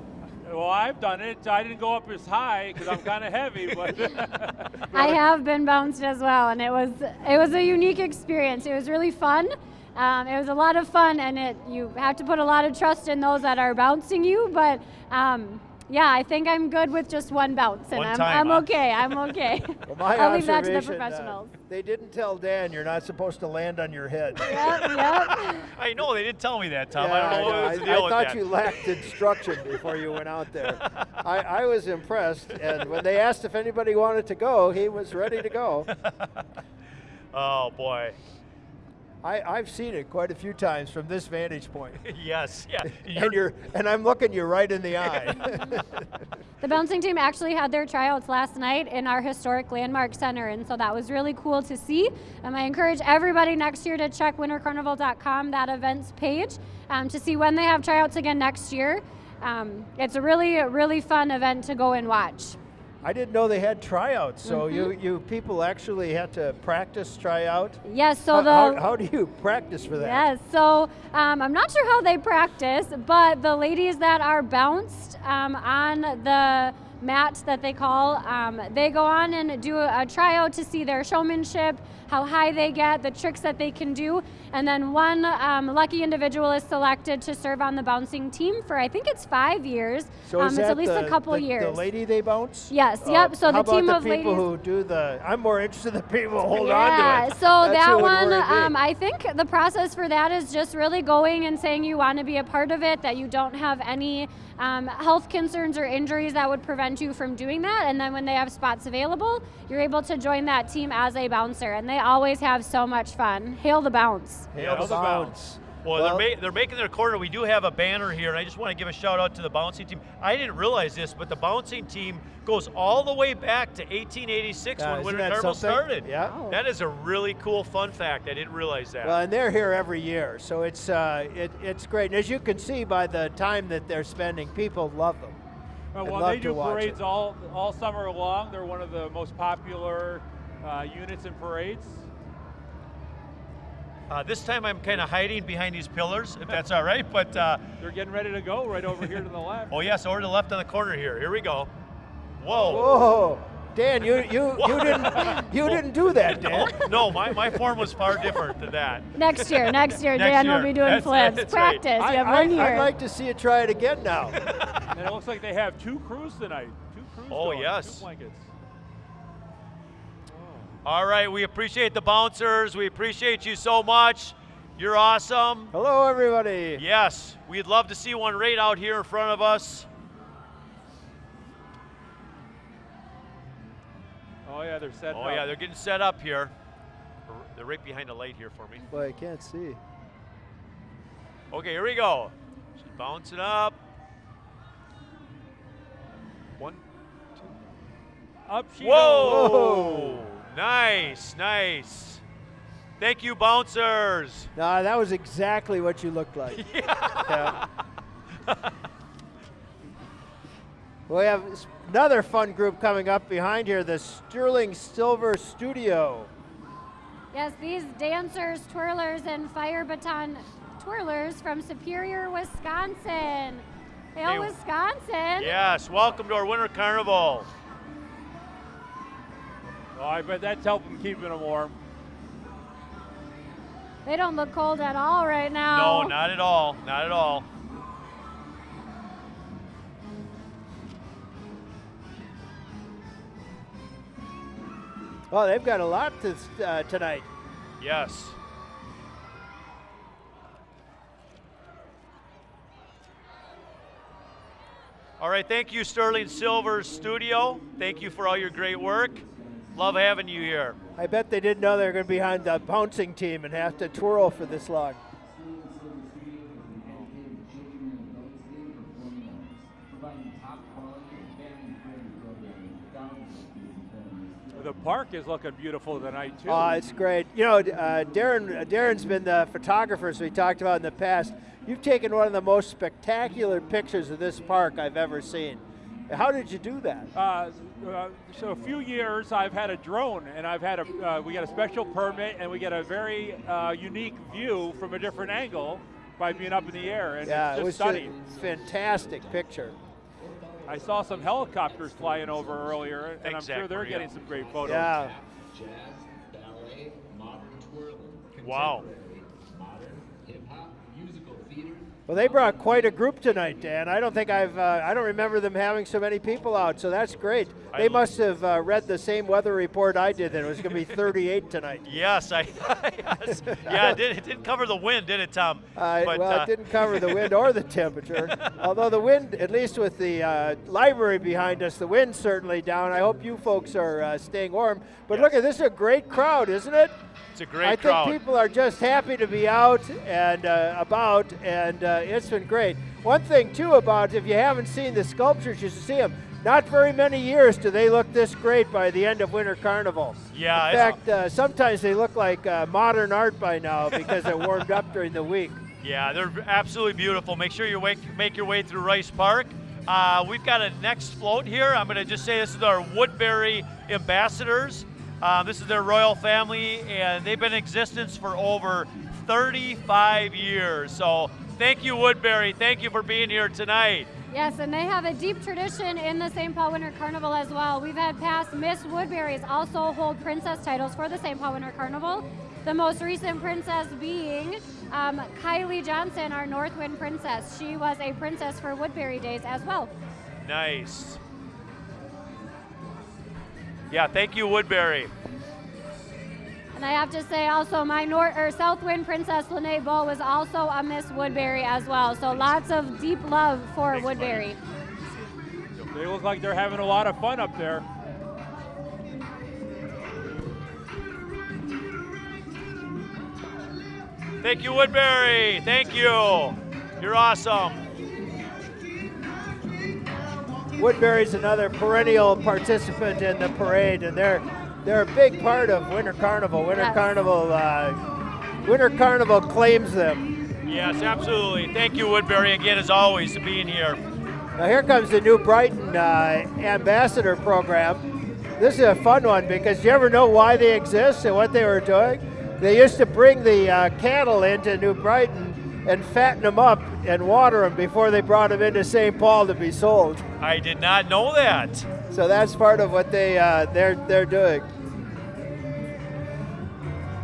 well, I've done it. I didn't go up as high because I'm kind of heavy, but I have been bounced as well, and it was it was a unique experience. It was really fun. Um, it was a lot of fun, and it you have to put a lot of trust in those that are bouncing you. But um, yeah, I think I'm good with just one bounce, and One I'm, time, I'm huh? okay. I'm okay. Well, my I'll leave that to the observation, uh, professionals. they didn't tell Dan you're not supposed to land on your head. yep, yep. I know they didn't tell me that, Tom. Yeah, I don't know I, what was the deal I with thought that. you lacked instruction before you went out there. I, I was impressed, and when they asked if anybody wanted to go, he was ready to go. oh boy. I, I've seen it quite a few times from this vantage point. yes. Yeah. And you're and I'm looking you right in the eye. The bouncing team actually had their tryouts last night in our historic landmark center, and so that was really cool to see. Um, I encourage everybody next year to check wintercarnival.com, that events page, um, to see when they have tryouts again next year. Um, it's a really, really fun event to go and watch. I didn't know they had tryouts, so you, Mm-hmm. you people actually had to practice tryout. Yes, so how, the how, how do you practice for that? Yes, so um, I'm not sure how they practice, but the ladies that are bounced um, on the mat that they call, um, they go on and do a, a tryout to see their showmanship, how high they get, the tricks that they can do, and then one um, lucky individual is selected to serve on the bouncing team for I think it's five years. So um, is it's that at least the, a couple the, years. The lady they bounce? Yes, Uh, yep, so the team about the of people ladies- who do the. I'm more interested in the people who hold yeah, on to it. so that one, um, I think the process for that is just really going and saying you want to be a part of it, that you don't have any um, health concerns or injuries that would prevent you from doing that. And then when they have spots available, you're able to join that team as a bouncer. And they always have so much fun. Hail the bounce. Hail Hail the the bounce. Well, Well- they're, ma- they're making their corner. We do have a banner here, and I just want to give a shout out to the bouncing team. I didn't realize this, but the bouncing team goes all the way back to 1886 Yeah, when isn't Winter Carnival started. Yeah. Wow. That is a really cool fun fact. I didn't realize that. Well, and they're here every year, so it's uh, it, it's great. And as you can see by the time that they're spending, people love them. Uh, I'd well, love they to do watch parades it. all all summer long. They're one of the most popular uh, units in parades. Uh, this time I'm kind of hiding behind these pillars, if that's all right. But uh, They're getting ready to go right over here to the left. oh yes, over to the left on the corner here. Here we go. Whoa. Whoa, Dan, you you you didn't you didn't do that, Dan. No, my, my form was far different than that. Next year, next year, Next Dan will be doing That's- flips. that's right. Practice. I, you have I, one year. I'd like to see you try it again now. And it looks like they have two crews tonight. Two crews. Oh, going, yes. Two blankets. All right, we appreciate the bouncers. We appreciate you so much. You're awesome. Hello, everybody. Yes, we'd love to see one right out here in front of us. Oh yeah, they're setting Oh up. yeah, they're getting set up here. They're right behind the light here for me. Boy, I can't see. Okay, here we go. She's bouncing up. One. two. Up she Whoa! goes. Nice, nice. Thank you, bouncers. No, that was exactly what you looked like. Yeah. we have another fun group coming up behind here, the Sterling Silver Studio. Yes, these dancers, twirlers, and fire baton twirlers from Superior, Wisconsin. Hail, Hey, Wisconsin. Yes, welcome to our Winter Carnival. Oh, I bet that's helping keeping them warm. They don't look cold at all right now. No, not at all. Not at all. Oh, they've got a lot to, uh, tonight. Yes. All right, thank you, Sterling Silver Studio. Thank you for all your great work. Love having you here. I bet they didn't know they were going to be behind the bouncing team and have to twirl for this long. The park is looking beautiful tonight too. Oh, it's great. You know, uh, Darren. Darren's been the photographer, as we talked about in the past. You've taken one of the most spectacular pictures of this park I've ever seen. How did you do that? Uh, uh, so a few years I've had a drone and I've had a uh, we got a special permit and we get a very uh, unique view from a different angle by being up in the air and yeah, it's it just was stunning. a fantastic picture. I saw some helicopters flying over earlier and Thanks, I'm sure they're Maria. getting some great photos. Yeah. jazz, ballet, modern twirling, Wow. Well, they brought quite a group tonight, Dan. I don't think I've, uh, I don't remember them having so many people out, so that's great. They must have uh, read the same weather report I did that it was going to be 38 tonight. Yes, I. yes. Yeah, it, did, it didn't cover the wind, did it, Tom? Uh, But, well, it didn't cover the wind or the temperature. Although the wind, at least with the uh, library behind us, the wind's certainly down. I hope you folks are uh, staying warm. But look at this is a great crowd, isn't it? It's a great I crowd. think people are just happy to be out and uh, about, and uh, it's been great. One thing too about if you haven't seen the sculptures, you should see them. Not very many years do they look this great by the end of Winter Carnival. Yeah, In fact, uh, sometimes they look like uh, modern art by now because they're warmed up during the week. Yeah, they're absolutely beautiful. Make sure you wake, make your way through Rice Park. Uh, we've got a next float here. I'm going to just say this is our Woodbury ambassadors. Uh, this is their royal family, and they've been in existence for over 35 years. So thank you, Woodbury. Thank you for being here tonight. Yes, and they have a deep tradition in the St. Paul Winter Carnival as well. We've had past Miss Woodbury's also hold princess titles for the St. Paul Winter Carnival. The most recent princess being um, Kylie Johnson, our Northwind princess. She was a princess for Woodbury Days as well. Nice. Yeah, thank you, Woodbury. And I have to say also my North or Southwind princess Lene Bow was also a Miss Woodbury as well. So lots of deep love for Thanks, buddy. Woodbury. They look like they're having a lot of fun up there. Thank you, Woodbury. Thank you. You're awesome. Woodbury's another perennial participant in the parade, and they're they're a big part of Winter Carnival. Winter Yes. Carnival, uh, Winter Carnival claims them. Yes, absolutely. Thank you, Woodbury, again, as always, for being here. Now here comes the new Brighton uh, Ambassador Program. This is a fun one because you ever know why they exist and what they were doing? They used to bring the uh, cattle into New Brighton and fatten them up and water them before they brought them into St. Paul to be sold. I did not know that. So that's part of what they uh, they're they're doing.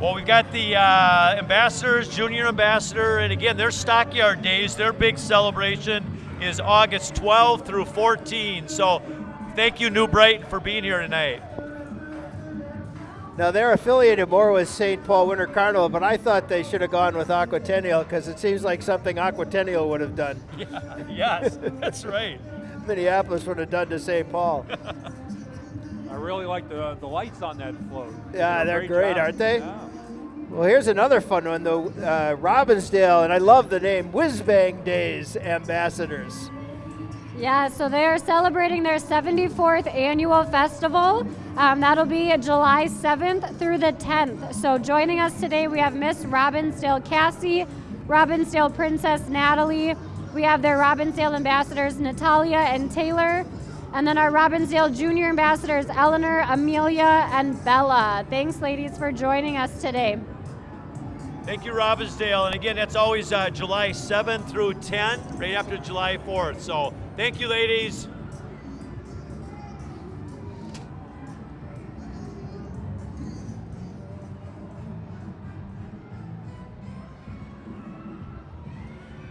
Well, we've got the uh, ambassadors, junior ambassador, and again, their stockyard days, their big celebration is August 12 through 14. So thank you, New Brighton, for being here tonight. Now they're affiliated more with St. Paul Winter Carnival, but I thought they should have gone with Aquatennial because it seems like something Aquatennial would have done. Yeah, yes, that's right. Minneapolis would have done to St. Paul. I really like the the lights on that float. Yeah, They do a they're great, job. aren't they? Yeah. Well, here's another fun one, though. Uh, Robbinsdale, and I love the name Whiz Bang Days Ambassadors. Yeah, so they are celebrating their 74th annual festival. Um, that'll be July 7th through the 10th. So joining us today, we have Miss Robbinsdale Cassie, Robbinsdale Princess Natalie. We have their Robbinsdale ambassadors Natalia and Taylor, and then our Robbinsdale Junior ambassadors Eleanor, Amelia, and Bella. Thanks, ladies, for joining us today. Thank you, Robbinsdale. And again, that's always uh, July 7th through 10, right after July 4th. So thank you, ladies.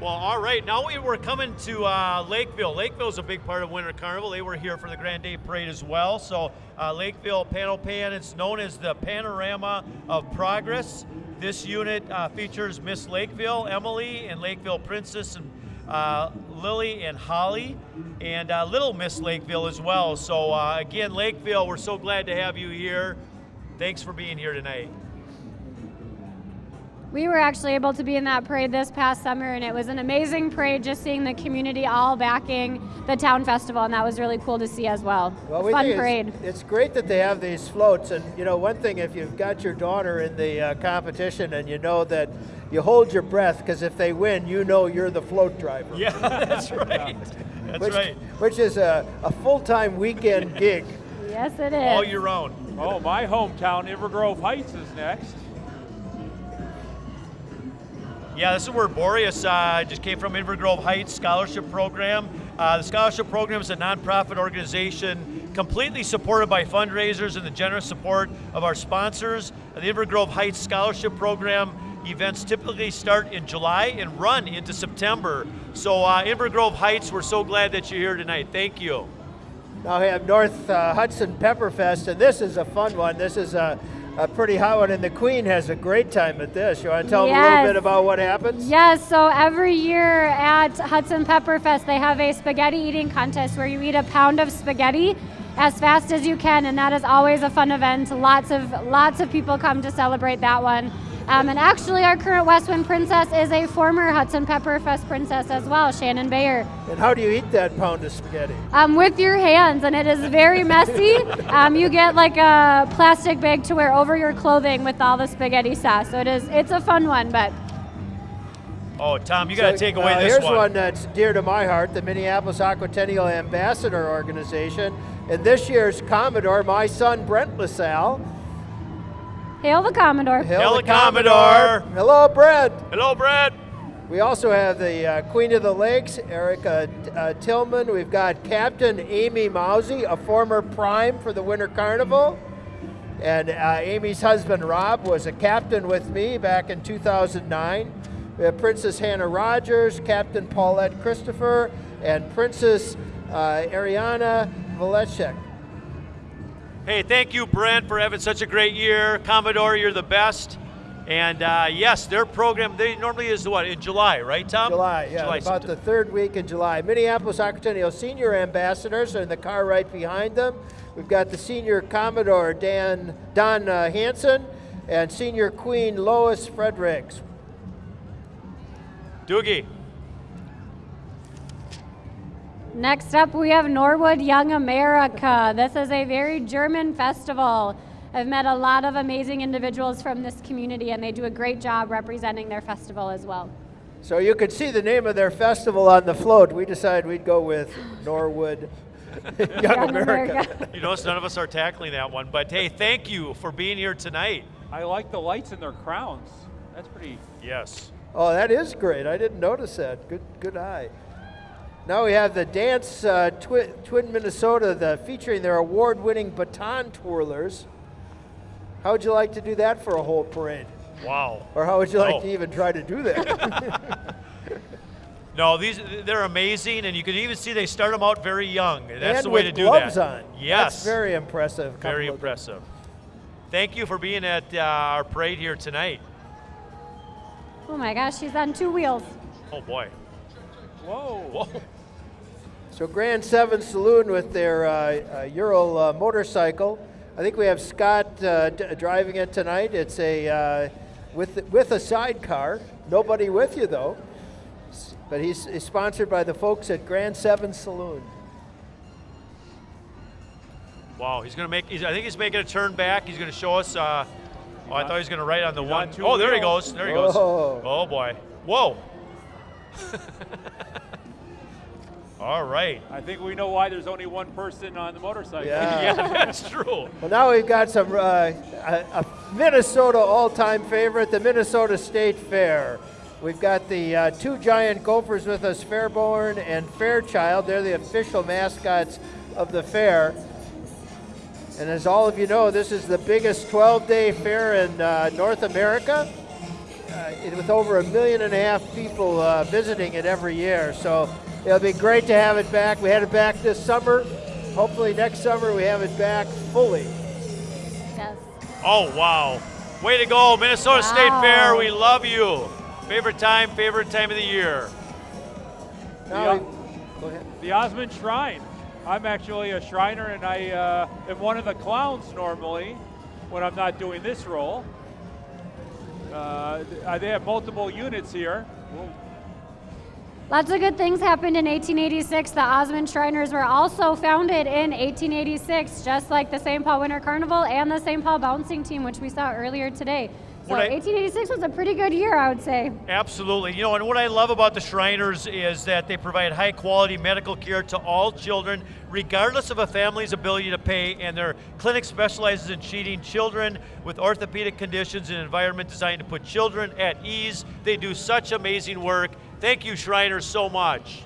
Well, all right. Now we were coming to uh, Lakeville. Lakeville's a big part of Winter Carnival. They were here for the Grand Day Parade as well. So uh, Lakeville Panel Pan, it's known as the Panorama of Progress. This unit uh, features Miss Lakeville, Emily, and Lakeville Princess, and uh, Lily and Holly, and uh, Little Miss Lakeville as well. So uh, again, Lakeville, we're so glad to have you here. Thanks for being here tonight. We were actually able to be in that parade this past summer, and it was an amazing parade just seeing the community all backing the town festival, and that was really cool to see as well. Well, we Fun parade. It's, it's great that they have these floats, and you know, one thing if you've got your daughter in the uh, competition, and you know that you hold your breath because if they win, you know you're the float driver. Yeah, that's right. That's which, right. Which is a, a full-time weekend gig. Yes, it is. All year round. Oh, my hometown, Inver Grove Heights, is next. Yeah, this is where Boreas uh, just came from Inver Grove Heights Scholarship Program. Uh, the scholarship program is a nonprofit organization completely supported by fundraisers and the generous support of our sponsors. The Inver Grove Heights Scholarship Program events typically start in July and run into September. So, uh, Inver Grove Heights, we're so glad that you're here tonight. Thank you. Now we have North uh, Hudson Pepperfest, and this is a fun one. This is a, a pretty hot one, and the Queen has a great time at this. You want to tell them a little bit about what happens? Yes, so every year at Hudson Pepper Fest, they have a spaghetti eating contest where you eat a pound of spaghetti as fast as you can, and that is always a fun event. Lots of lots of people come to celebrate that one. Um, and actually, our current Westwind princess is a former Hudson Pepper Fest princess as well, Shannon Bayer. And how do you eat that pound of spaghetti? Um, with your hands, and it is very messy. Um, you get like a plastic bag to wear over your clothing with all the spaghetti sauce. So it is it's a fun one, but Oh, Tom, you got to So, take away uh, this here's one. one that's dear to my heart, the Minneapolis Aquatennial Ambassador Organization. And this year's Commodore, my son Brent LaSalle. Hail the Commodore. Hail the Commodore. Hello, Brent. Hello, Brad. We also have the uh, Queen of the Lakes, Erica uh, Tillman. We've got Captain Amy Mousy, a former prime for the Winter Carnival. And uh, Amy's husband, Rob, was a captain with me back in 2009. We have Princess Hannah Rogers, Captain Paulette Christopher, and Princess uh, Ariana Valechek. Hey, thank you, Brent, for having such a great year. Commodore, you're the best. And uh, yes, their program, they normally is what, in July, right, Tom? July, yeah, about September. the third week in July. Minneapolis Aquatennial senior ambassadors are in the car right behind them. We've got the senior Commodore Dan Don uh, Hansen and senior Queen Lois Fredericks. Doogie. Next up, we have Norwood Young America. This is a very German festival. I've met a lot of amazing individuals from this community, and they do a great job representing their festival as well. So you could see the name of their festival on the float. We decided we'd go with Norwood Young, Young America. America. You notice none of us are tackling that one, but hey, thank you for being here tonight. I like the lights in their crowns. That's pretty. Yes. Oh, that is great. I didn't notice that. Good, good eye. Now we have the dance uh, Twi- Twin Minnesota, the featuring their award-winning baton twirlers. How would you like to do that for a whole parade? Wow. Or how would you like Oh. to even try to do that? No, these they're amazing, and you can even see they start them out very young. That's and the way to do that. gloves on. Yes. That's very impressive. Very impressive. Thank you for being at uh, our parade here tonight. Oh my gosh, she's on two wheels. Oh boy. Whoa. Whoa. So Grand Seven Saloon with their uh, uh, Euro uh, motorcycle. I think we have Scott uh, d- driving it tonight. It's a uh, with with a sidecar. Nobody with you though. But he's, he's sponsored by the folks at Grand Seven Saloon. Wow. He's gonna make. He's, I think he's making a turn back. He's gonna show us. Uh, oh, I thought he was gonna write on the He's one. on two Oh, there he goes. There he goes. Oh. Oh boy. Whoa. All right. I think we know why there's only one person on the motorcycle. Yeah. Yeah, that's true. Well, now we've got some uh, a, a Minnesota all-time favorite, the Minnesota State Fair. We've got the uh, two giant gophers with us, Fairborn and Fairchild. They're the official mascots of the fair. And as all of you know, this is the biggest 12-day fair in uh, North America, uh, with over a million and a half people uh, visiting it every year. So it'll be great to have it back. We had it back this summer. Hopefully next summer we have it back fully. Yes. Oh wow. Way to go, Minnesota State Fair. We love you. Favorite time, favorite time of the year. Now Yeah. we- go ahead. The Osman Shrine. I'm actually a Shriner, and I uh, am one of the clowns normally when I'm not doing this role. Uh, uh, they have multiple units here. We'll- Lots of good things happened in 1886. The Osman Shriners were also founded in 1886, just like the St. Paul Winter Carnival and the St. Paul Bouncing Team, which we saw earlier today. So I- 1886 was a pretty good year, I would say. Absolutely. You know, and what I love about the Shriners is that they provide high quality medical care to all children, regardless of a family's ability to pay. And their clinic specializes in treating children with orthopedic conditions in an environment designed to put children at ease. They do such amazing work. Thank you, Shriners, so much.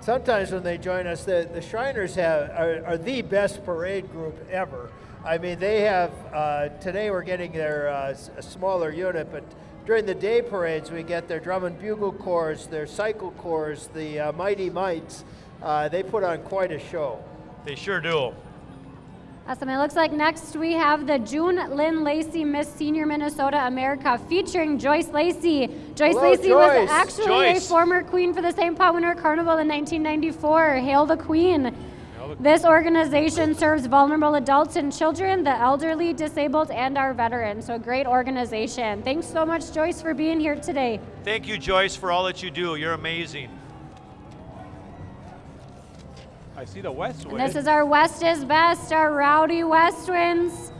Sometimes when they join us, the, the Shriners have, are, are the best parade group ever. I mean, they have, uh, today we're getting their uh, a smaller unit, but during the day parades, we get their drum and bugle corps, their cycle corps, the uh, Mighty Mites. Uh, they put on quite a show. They sure do. Awesome. It looks like next we have the June Lynn Lacey Miss Senior Minnesota America featuring Joyce Lacey. Joyce Hello, Lacey Joyce. was actually Joyce. a former queen for the St. Paul Winter Carnival in 1994. Hail the Queen. This organization serves vulnerable adults and children, the elderly, disabled, and our veterans. So, great organization. Thanks so much, Joyce, for being here today. Thank you, Joyce, for all that you do. You're amazing. I see the West And this is our West is Best, our Rowdy West Winds.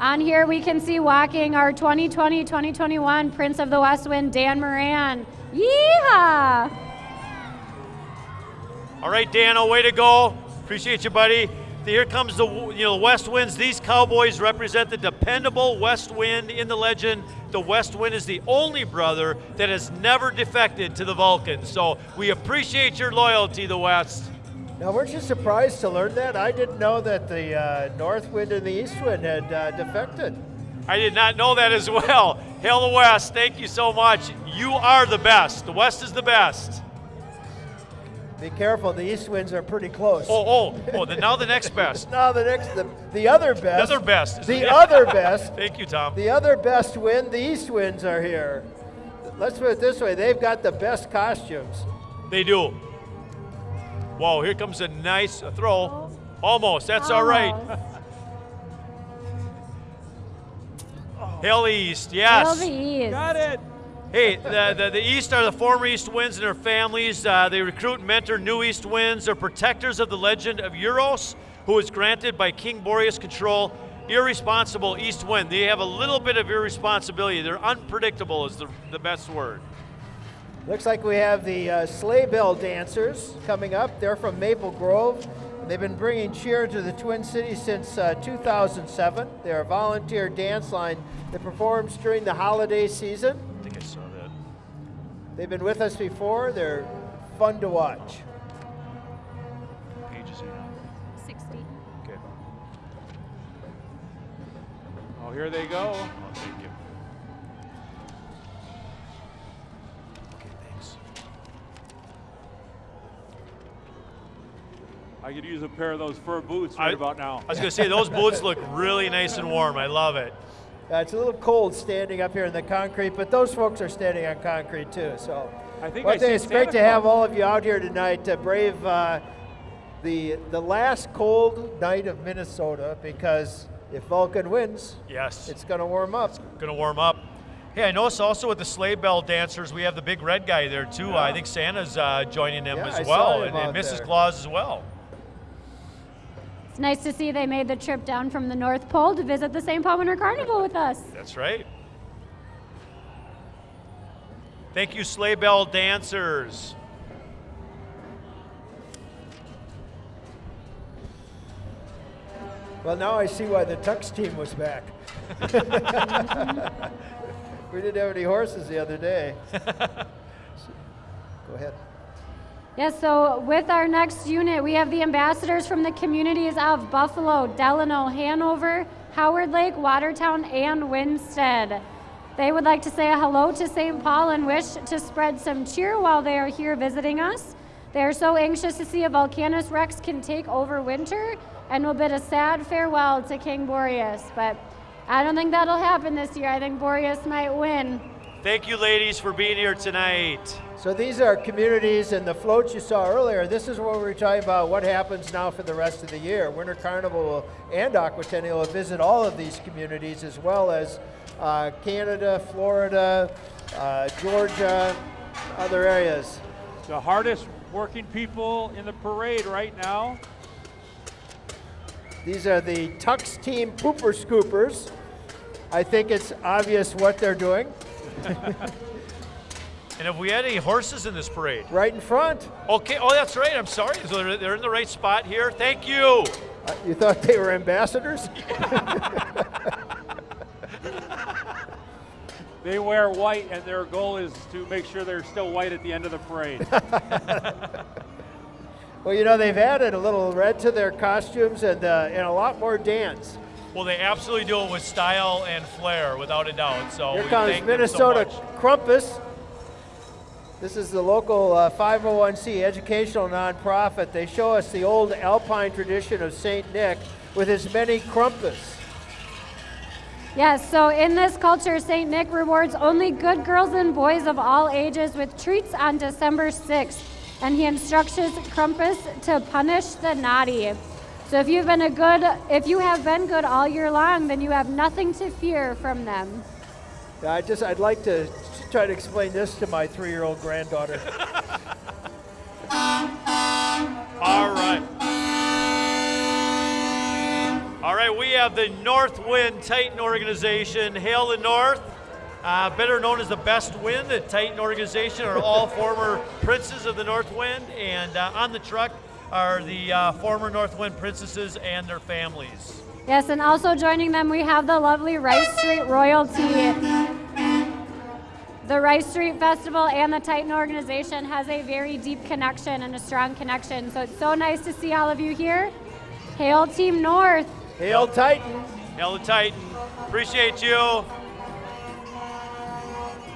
On here, we can see walking our 2020 2021 Prince of the West Wind, Dan Moran. Yeehaw! All right, Dano, way to go. Appreciate you, buddy. Here comes the you know West Winds. These Cowboys represent the dependable West Wind in the legend. The West Wind is the only brother that has never defected to the Vulcans. So we appreciate your loyalty, the West. Now, weren't you surprised to learn that? I didn't know that the uh, North Wind and the East Wind had uh, defected. I did not know that as well. Hail the West. Thank you so much. You are the best. The West is the best. Be careful, the East Winds are pretty close. Oh, oh, oh. Then now the next best. Now the next, the, the other best. The other best. The other best. Thank you, Tom. The other best wind, the East Winds are here. Let's put it this way: they've got the best costumes. They do. Whoa, here comes a nice throw. Almost. That's all right. Almost. Hill East, Hail yes. the East. Got it. Hey, the, the, the East are the former East Winds and their families. Uh, they recruit and mentor new East Winds. They're protectors of the legend of Euros, who was granted by King Boreas control. Irresponsible East Wind. They have a little bit of irresponsibility. They're unpredictable, is the, the best word. Looks like we have the uh, sleigh bell dancers coming up. They're from Maple Grove. They've been bringing cheer to the Twin Cities since uh, 2007. They're a volunteer dance line that performs during the holiday season. They've been with us before. They're fun to watch. Pages here. 60. Okay. Oh, here they go. Oh, thank you. Okay, thanks. I could use a pair of those fur boots right I- about now. I was gonna say those boots look really nice and warm. I love it. Uh, it's a little cold standing up here in the concrete, but those folks are standing on concrete too. So I think Well, I think it's great Santa to have all of you out here tonight to brave uh, the the last cold night of Minnesota because if Vulcan wins, Yes. it's going to warm up. It's Gonna warm up. Hey, I noticed also with the sleigh bell dancers, we have the big red guy there too. I think Santa's uh, joining them Yeah, as I well, and, and Mrs. there. Claus as well. It's nice to see they made the trip down from the North Pole to visit the St. Paul Winter Carnival with us. That's right. Thank you, sleigh bell dancers. Well, now I see why the Tux team was back. we didn't have any horses the other day. Go ahead. Yes, so with our next unit, we have the ambassadors from the communities of Buffalo, Delano, Hanover, Howard Lake, Watertown, and Winsted. They would like to say a hello to St. Paul and wish to spread some cheer while they are here visiting us. They are so anxious to see if Vulcanus Rex can take over winter and will bid a sad farewell to King Boreas. But I don't think that'll happen this year. I think Boreas might win. Thank you, ladies, for being here tonight. So these are communities and the floats you saw earlier. This is what we were talking about. What happens now for the rest of the year? Winter Carnival and Aquatennial will visit all of these communities as well as uh, Canada, Florida, uh, Georgia, other areas. The hardest working people in the parade right now. These are the Tux Team Pooper Scoopers. I think it's obvious what they're doing. And have we had any horses in this parade? Right in front. Okay. Oh, that's right. I'm sorry. So they're, they're in the right spot here. Thank you. Uh, you thought they were ambassadors? They wear white, and their goal is to make sure they're still white at the end of the parade. Well, you know, they've added a little red to their costumes and, uh, and a lot more dance. Well, they absolutely do it with style and flair, without a doubt. So Here we comes thank Minnesota so. Krampus. This is the local uh, 501c educational nonprofit. They show us the old alpine tradition of St. Nick with his many Krampus. Yes, so in this culture, St. Nick rewards only good girls and boys of all ages with treats on December 6th, and he instructs his Krampus to punish the naughty. So if you've been a good, if you have been good all year long, then you have nothing to fear from them. Yeah, I just, I'd like to try to explain this to my three-year-old granddaughter. All right. All right, we have the North Wind Titan organization. Hail the North. Uh, better known as the Best Wind, the Titan organization are all former princes of the North Wind, and uh, on the truck are the uh, former North Wind princesses and their families. Yes, and also joining them, we have the lovely Rice Street royalty. The Rice Street Festival and the Titan organization has a very deep connection and a strong connection. So it's so nice to see all of you here. Hail Team North. Hail Titan! Hail the Titan. Appreciate you.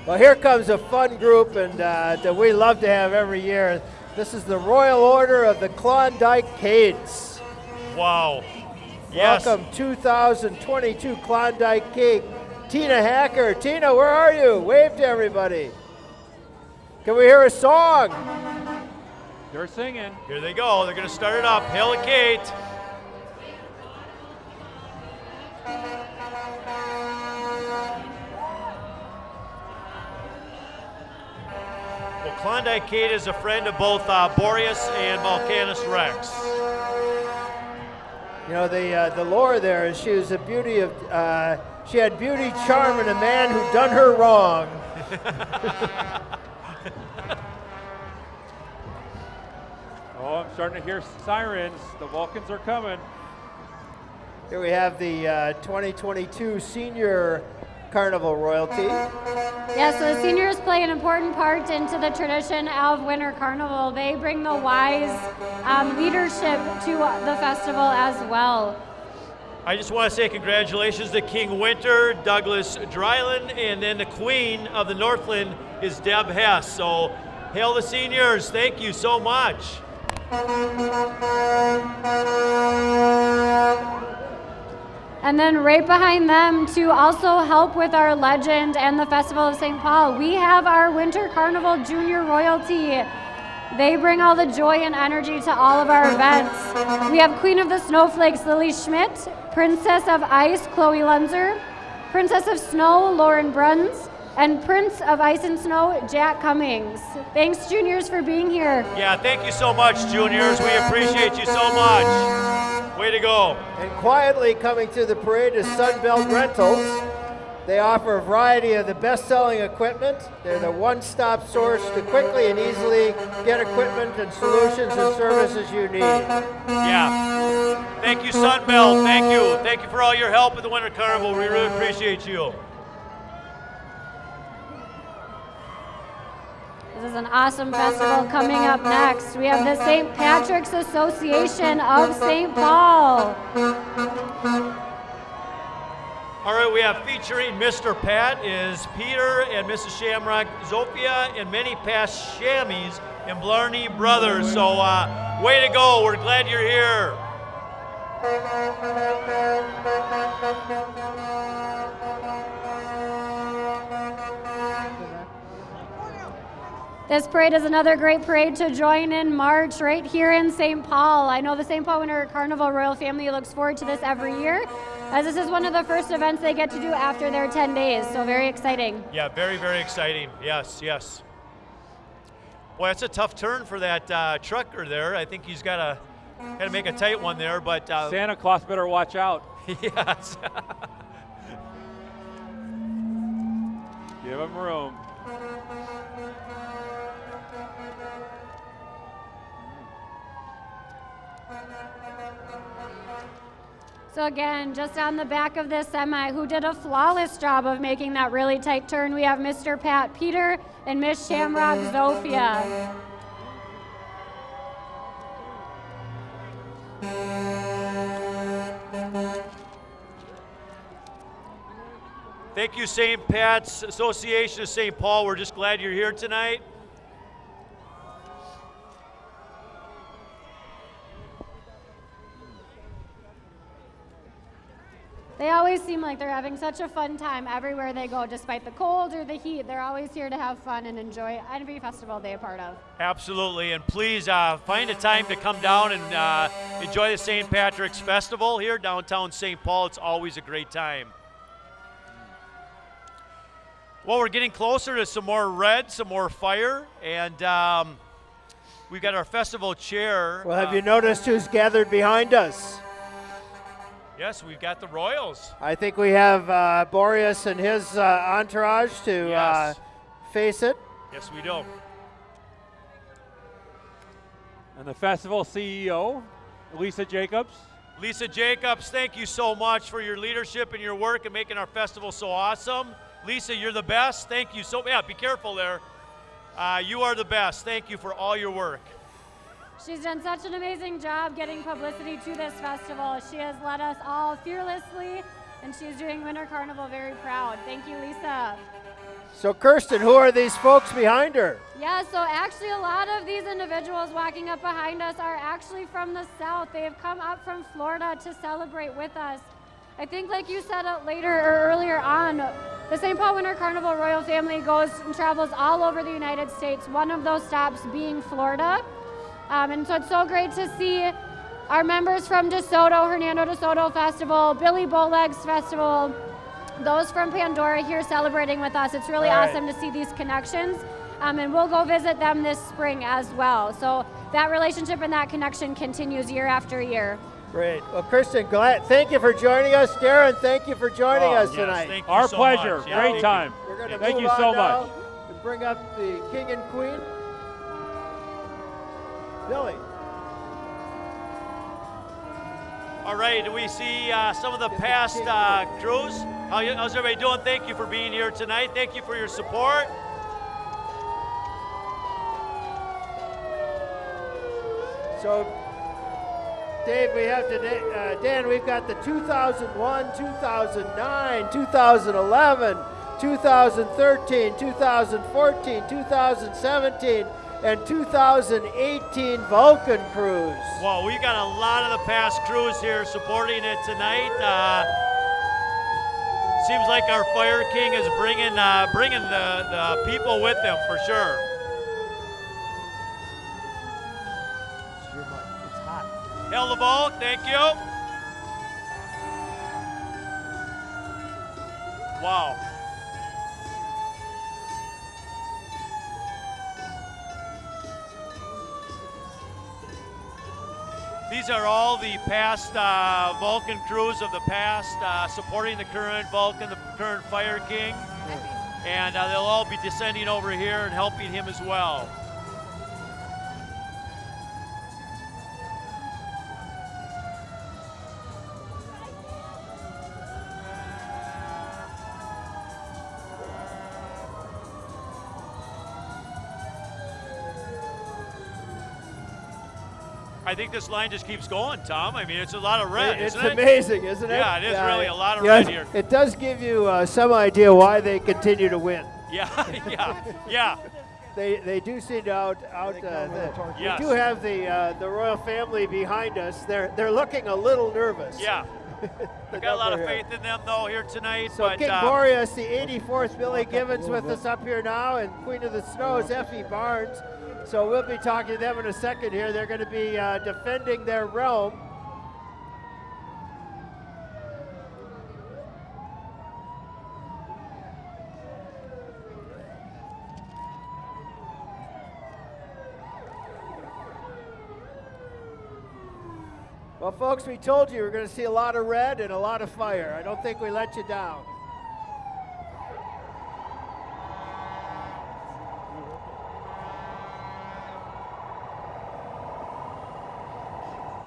Well, here comes a fun group and uh, that we love to have every year. This is the Royal Order of the Klondike Kates. Wow. Yes. Welcome 2022 Klondike Kate. Tina Hacker. Tina, where are you? Wave to everybody. Can we hear a song? They're singing. Here they go. They're going to start it up. Hail the Kate. Well, Klondike Kate is a friend of both uh, Boreas and Vulcanus Rex. You know, the, uh, the lore there is she was a beauty of, uh, she had beauty, charm, and a man who done her wrong. Oh, I'm starting to hear sirens. The Vulcans are coming. Here we have the uh, 2022 Senior Carnival royalty. Yeah, so the seniors play an important part into the tradition of Winter Carnival. They bring the wise um, leadership to the festival as well. I just want to say congratulations to King Winter, Douglas Dryland, and then the Queen of the Northland is Deb Hess. So, hail the seniors. Thank you so much. And then right behind them to also help with our legend and the Festival of St. Paul, we have our Winter Carnival Junior Royalty. They bring all the joy and energy to all of our events. We have Queen of the Snowflakes, Lily Schmidt, Princess of Ice, Chloe Lunzer, Princess of Snow, Lauren Bruns, and Prince of Ice and Snow, Jack Cummings. Thanks, juniors, for being here. Yeah, thank you so much, juniors. We appreciate you so much. Way to go. And quietly coming to the parade is Sunbelt Rentals. They offer a variety of the best-selling equipment. They're the one-stop source to quickly and easily get equipment and solutions and services you need. Yeah. Thank you, Sunbelt. Thank you. Thank you for all your help at the Winter Carnival. We really appreciate you. Is an awesome festival coming up next. We have the St. Patrick's Association of St. Paul. All right, we have featuring Mr. Pat is Peter and Mrs. Shamrock, Zofia, and many past Shammies and Blarney brothers. So, uh, way to go. We're glad you're here. This parade is another great parade to join in March right here in St. Paul. I know the St. Paul Winter Carnival Royal family looks forward to this every year, as this is one of the first events they get to do after their 10 days, so very exciting. Yeah, very, very exciting. Yes, yes. Boy, that's a tough turn for that uh, trucker there. I think he's got to got to make a tight one there, but uh, Santa Claus better watch out. yes. Give him room. So again, just on the back of this semi, who did a flawless job of making that really tight turn, we have Mr. Pat Peter and Miss Shamrock Zofia. Thank you, St. Pat's Association of St. Paul. We're just glad you're here tonight. Always seem like they're having such a fun time everywhere they go, despite the cold or the heat. They're always here to have fun and enjoy every festival they're a part of. Absolutely, and please uh, find a time to come down and uh, enjoy the St. Patrick's Festival here downtown St. Paul. It's always a great time. Well, we're getting closer to some more red, some more fire, and um, we've got our festival chair. Well, have uh, you noticed who's gathered behind us? Yes, we've got the Royals. I think we have uh, Boreas and his uh, entourage to uh, face it. Yes, we do. And the festival CEO, Lisa Jacobs. Lisa Jacobs, thank you so much for your leadership and your work and making our festival so awesome. Lisa, you're the best. Thank you so. Yeah, be careful there. Uh, you are the best. Thank you for all your work. She's done such an amazing job getting publicity to this festival. She has led us all fearlessly, and she's doing Winter Carnival very proud. Thank you, Lisa. So, Kirsten, who are these folks behind her? Yeah, so actually, a lot of these individuals walking up behind us are actually from the South. They have come up from Florida to celebrate with us. I think, like you said later or earlier on, the St. Paul Winter Carnival royal family goes and travels all over the United States, one of those stops being Florida. Um, and so it's so great to see our members from DeSoto, Hernando DeSoto Festival, Billy Bowlegs Festival, those from Pandora here celebrating with us. It's really Right. awesome to see these connections. Um, and we'll go visit them this spring as well. So that relationship and that connection continues year after year. Great. Well, Kristen, glad, thank you for joining us. Darren, thank you for joining Oh, us Yes, tonight. thank you Our so pleasure. much. Yeah, Great thank you. time. We're going to Thank move you on so now much. and bring up the king and queen. Billy. All right, we see uh, some of the past uh, crews. How you, how's everybody doing? Thank you for being here tonight. Thank you for your support. So, Dave, we have today, uh, Dan, we've got the 2001, 2009, 2011, 2013, 2014, 2017, and 2018 Vulcan crews. Well, we got a lot of the past crews here supporting it tonight. Uh, seems like our Fire King is bringing uh, bringing the, the people with him for sure. Hell the ball, thank you. Wow. These are all the past uh, Vulcan crews of the past uh, supporting the current Vulcan, the current Fire King. And uh, they'll all be descending over here and helping him as well. I think this line just keeps going, Tom. I mean, it's a lot of red, it's isn't it? It's amazing, isn't it? Yeah, it is really a lot of Yeah, red here. It does give you uh, some idea why they continue to win. Yeah, yeah, yeah. They, they do seem to out out. Uh, the, Yes. We do have the uh, the royal family behind us. They're they're looking a little nervous. Yeah. I got a lot of faith in them though here tonight. So but King Boreas, the 84th Billy Gibbons with us up here now, and Queen of the Snows, Effie Barnes. So we'll be talking to them in a second here. They're going to be uh, defending their realm. Well, folks, we told you we are going to see a lot of red and a lot of fire. I don't think we let you down.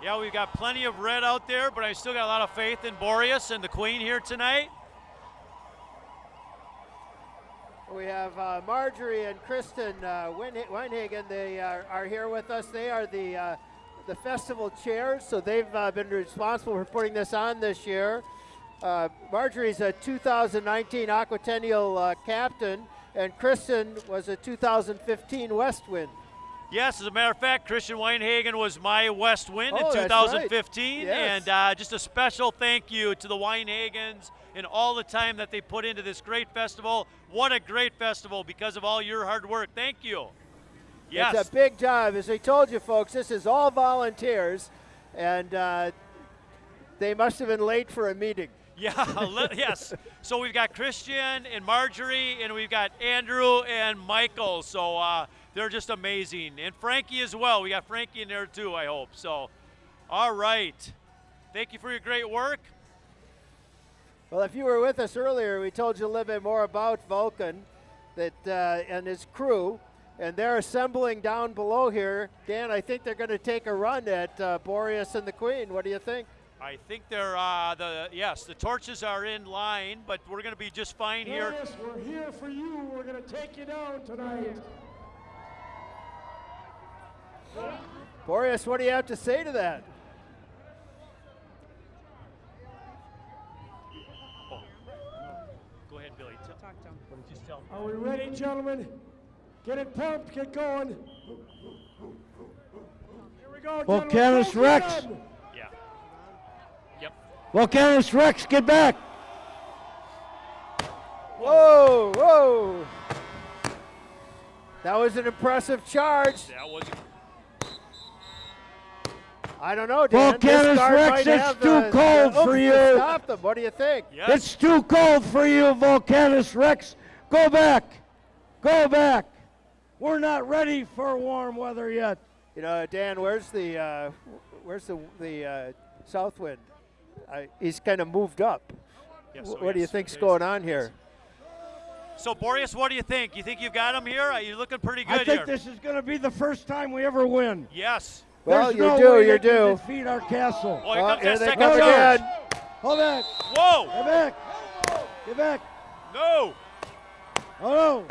Yeah, we've got plenty of red out there, but I still got a lot of faith in Boreas and the Queen here tonight. We have uh, Marjorie and Kristen uh, Weinhagen. They are, are here with us. They are the uh, the festival chairs, so they've uh, been responsible for putting this on this year. Uh, Marjorie's a 2019 Aquatennial uh, captain, and Kristen was a 2015 West Wind. Yes, as a matter of fact, Christian Weinhagen was my West Wind Oh, in 2015. right. Yes. And uh, just a special thank you to the Weinhagens and all the time that they put into this great festival. What a great festival because of all your hard work. Thank you. Yes. It's a big job. As we told you, folks, this is all volunteers, and uh, they must have been late for a meeting. Yeah, yes. So we've got Christian and Marjorie, and we've got Andrew and Michael. So uh, they're just amazing. And Frankie as well. We got Frankie in there too, I hope. So, all right. Thank you for your great work. Well, if you were with us earlier, we told you a little bit more about Vulcan that, uh, and his crew, and they're assembling down below here. Dan, I think they're going to take a run at uh, Boreas and the Queen. What do you think? I think they're uh, the yes, the torches are in line, but we're going to be just fine here. Yes, we're here for you. We're going to take you down tonight. Boreas, what do you have to say to that? Go ahead, Billy. Talk to him. Just tell. Are we ready, gentlemen? Get it pumped. Get going. Here we go. Vulcanus Rex. get 'em. Yeah. Yep. Vulcanus Rex, get back. Whoa, whoa. That was an impressive charge. That was. I don't know, Dan. Volcanus this guard Rex, might it's too the, cold the for to you. Stop them. What do you think? Yes. It's too cold for you, Vulcanus Rex. Go back. Go back. We're not ready for warm weather yet. You know, Dan, where's the uh, where's the the uh, south wind? I, he's kind of moved up. Yes, Wh- so what do you yes, think's it is. going on here? So Boreas, what do you think? You think you've got him here? Are you looking pretty good I think here? this is going to be the first time we ever win. yes. Well, There's you no do, way you they can do. defeat our castle. Oh, here Oh, comes here they come charge. again. Hold back. Whoa! Get back. Get back. No! Oh no.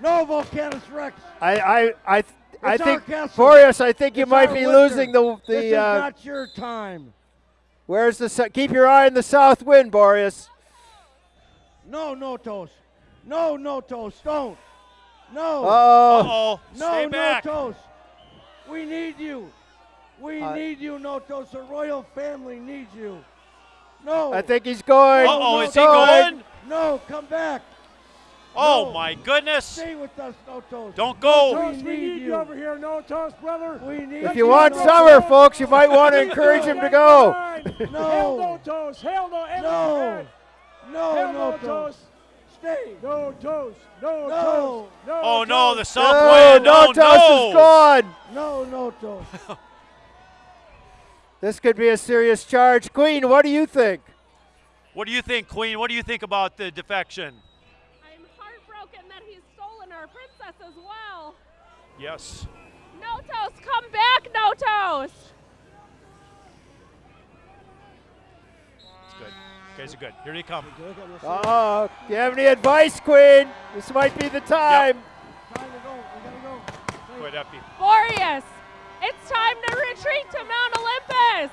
No, Vulcanus Rex. I, I, I, th- I It's our think, castle. Boreas, I think you might be winter. losing the, the this is the, uh, not your time. where's the, keep your eye on the south wind, Boreas. No, Notos. No, Notos. Don't. No. Oh, Uh-oh. no, Stay no back. toast. We need you. We Uh, need you, Notos. The royal family needs you. No. I think he's going. Uh-oh, no, is he going? No, come back. Oh, No. my goodness. Stay with us, no toast. Don't go. Toast, we need need you you. over here. Notos, brother. We need If you want no summer, folks, you might want to encourage him to go. No. no toast. Hail no. No. bad. No, Hail no no toast. toast. No toast. No, No. toast. No Oh, no, the toast. south No, wind. no Oh, toast no. is gone. No, Notos. This could be a serious charge. Queen, what do you think? What do you think, Queen? What do you think about the defection? I'm heartbroken that he's stolen our princess as well. Yes. Notos, come back, Notos. It's good. Guys are good. Here they come. Oh, do you have any advice, Queen? This might be the time. Time to go. We gotta go. Go Effie. Boreas, it's time to retreat to Mount Olympus.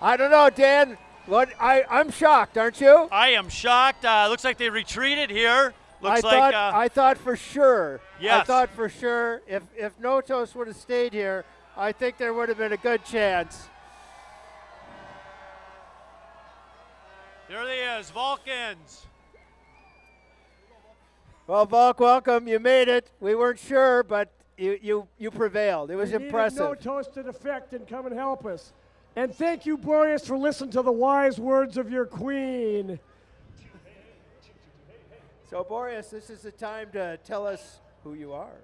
I don't know, Dan. What I, I'm shocked, aren't you? I am shocked. Uh, looks like they retreated here. Looks I like thought uh, I thought for sure. I thought for sure if if Notos would have stayed here, I think there would have been a good chance. there he is, Vulcans. Well, Volk, welcome. You made it. We weren't sure, but you you, you prevailed. It was We needed impressive. No toast to defect and come and help us. And thank you, Boreas, for listening to the wise words of your queen. So, Boreas, this is the time to tell us who you are.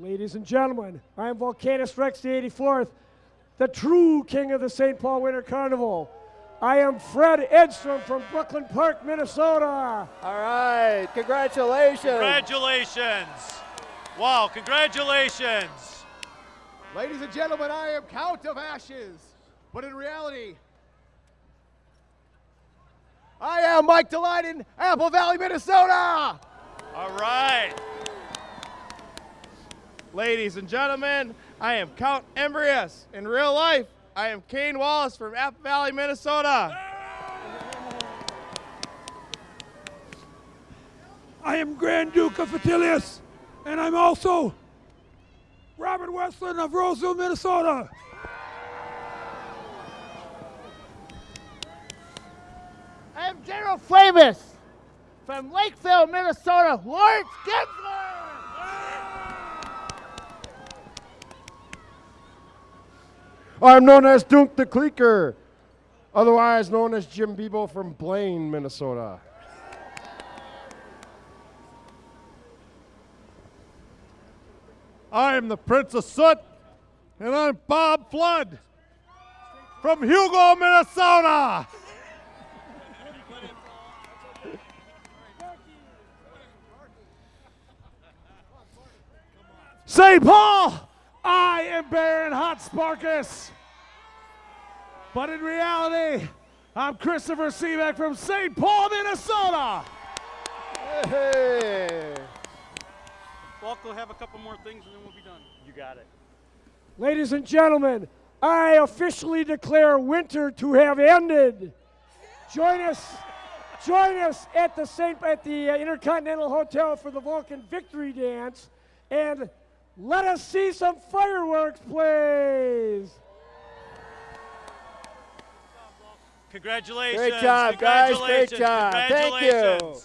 Ladies and gentlemen, I am Vulcanus Rex the 84th, the true king of the St. Paul Winter Carnival. I am Fred Edstrom from Brooklyn Park, Minnesota. All right. Congratulations. Congratulations. Wow, congratulations. Ladies and gentlemen, I am Count of Ashes, but in reality, I am Mike Delight in Apple Valley, Minnesota. All right. Ladies and gentlemen, I am Count Embrius. In real life, I am Kane Wallace from Apple Valley, Minnesota. I am Grand Duke of Fatilius, and I'm also Robert Westland of Roseville, Minnesota. I am General Flamus from Lakeville, Minnesota. Lawrence Gensler. I'm known as Dunk the Clicker, otherwise known as Jim Bebo from Blaine, Minnesota. I am the Prince of Soot, and I'm Bob Flood from Hugo, Minnesota. St. Paul, I am Baron Hotsparkus. But in reality, I'm Christopher Seaback from St. Paul, Minnesota. Hey. Walk will have a couple more things and then we'll be done. You got it. Ladies and gentlemen, I officially declare winter to have ended. Join us, join us at the Saint at the uh, Intercontinental Hotel for the Vulcan Victory Dance, and let us see some fireworks, please. Congratulations. Great job, guys. Great Congratulations. job. Thank you. Congratulations.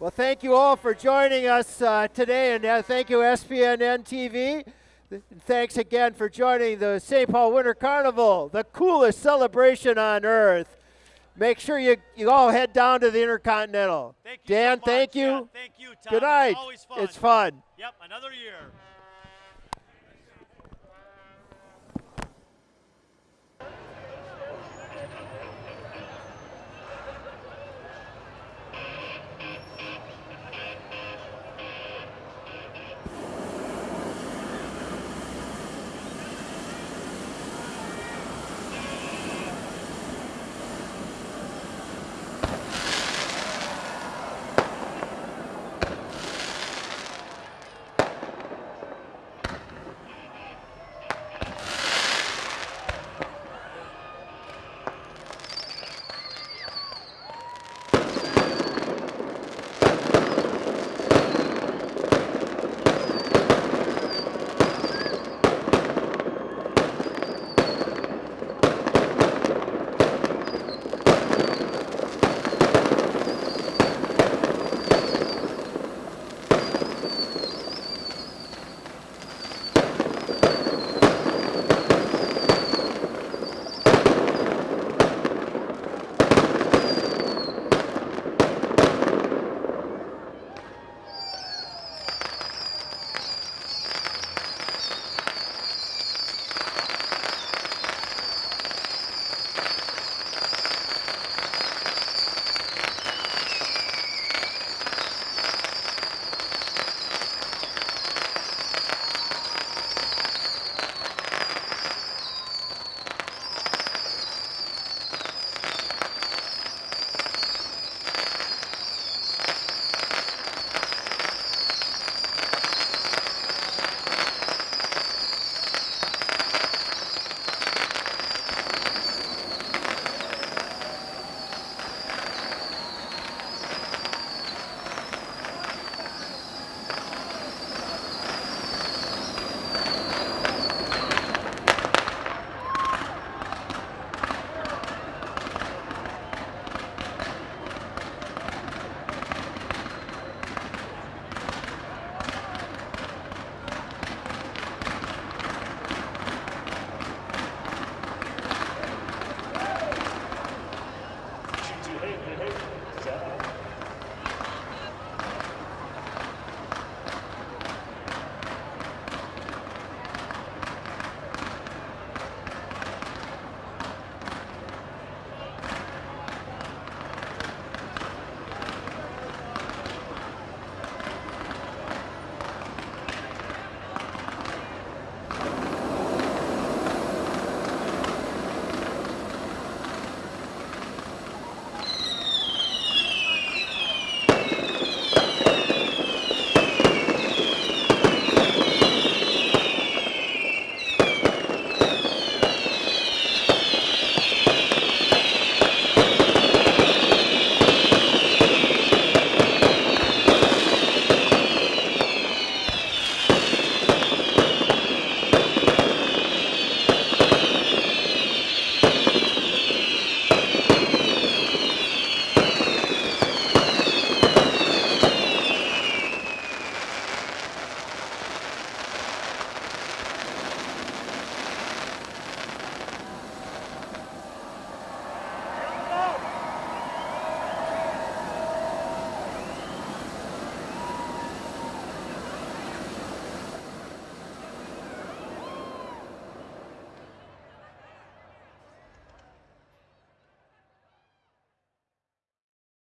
Well, thank you all for joining us uh, today, and uh, thank you, SPNN TV. Thanks again for joining the St. Paul Winter Carnival, the coolest celebration on earth. Make sure you, you all head down to the Intercontinental. Thank you so Dan, much. thank you. Yeah, thank you, Tom. Good night. It's always fun. It's fun. Yep, another year.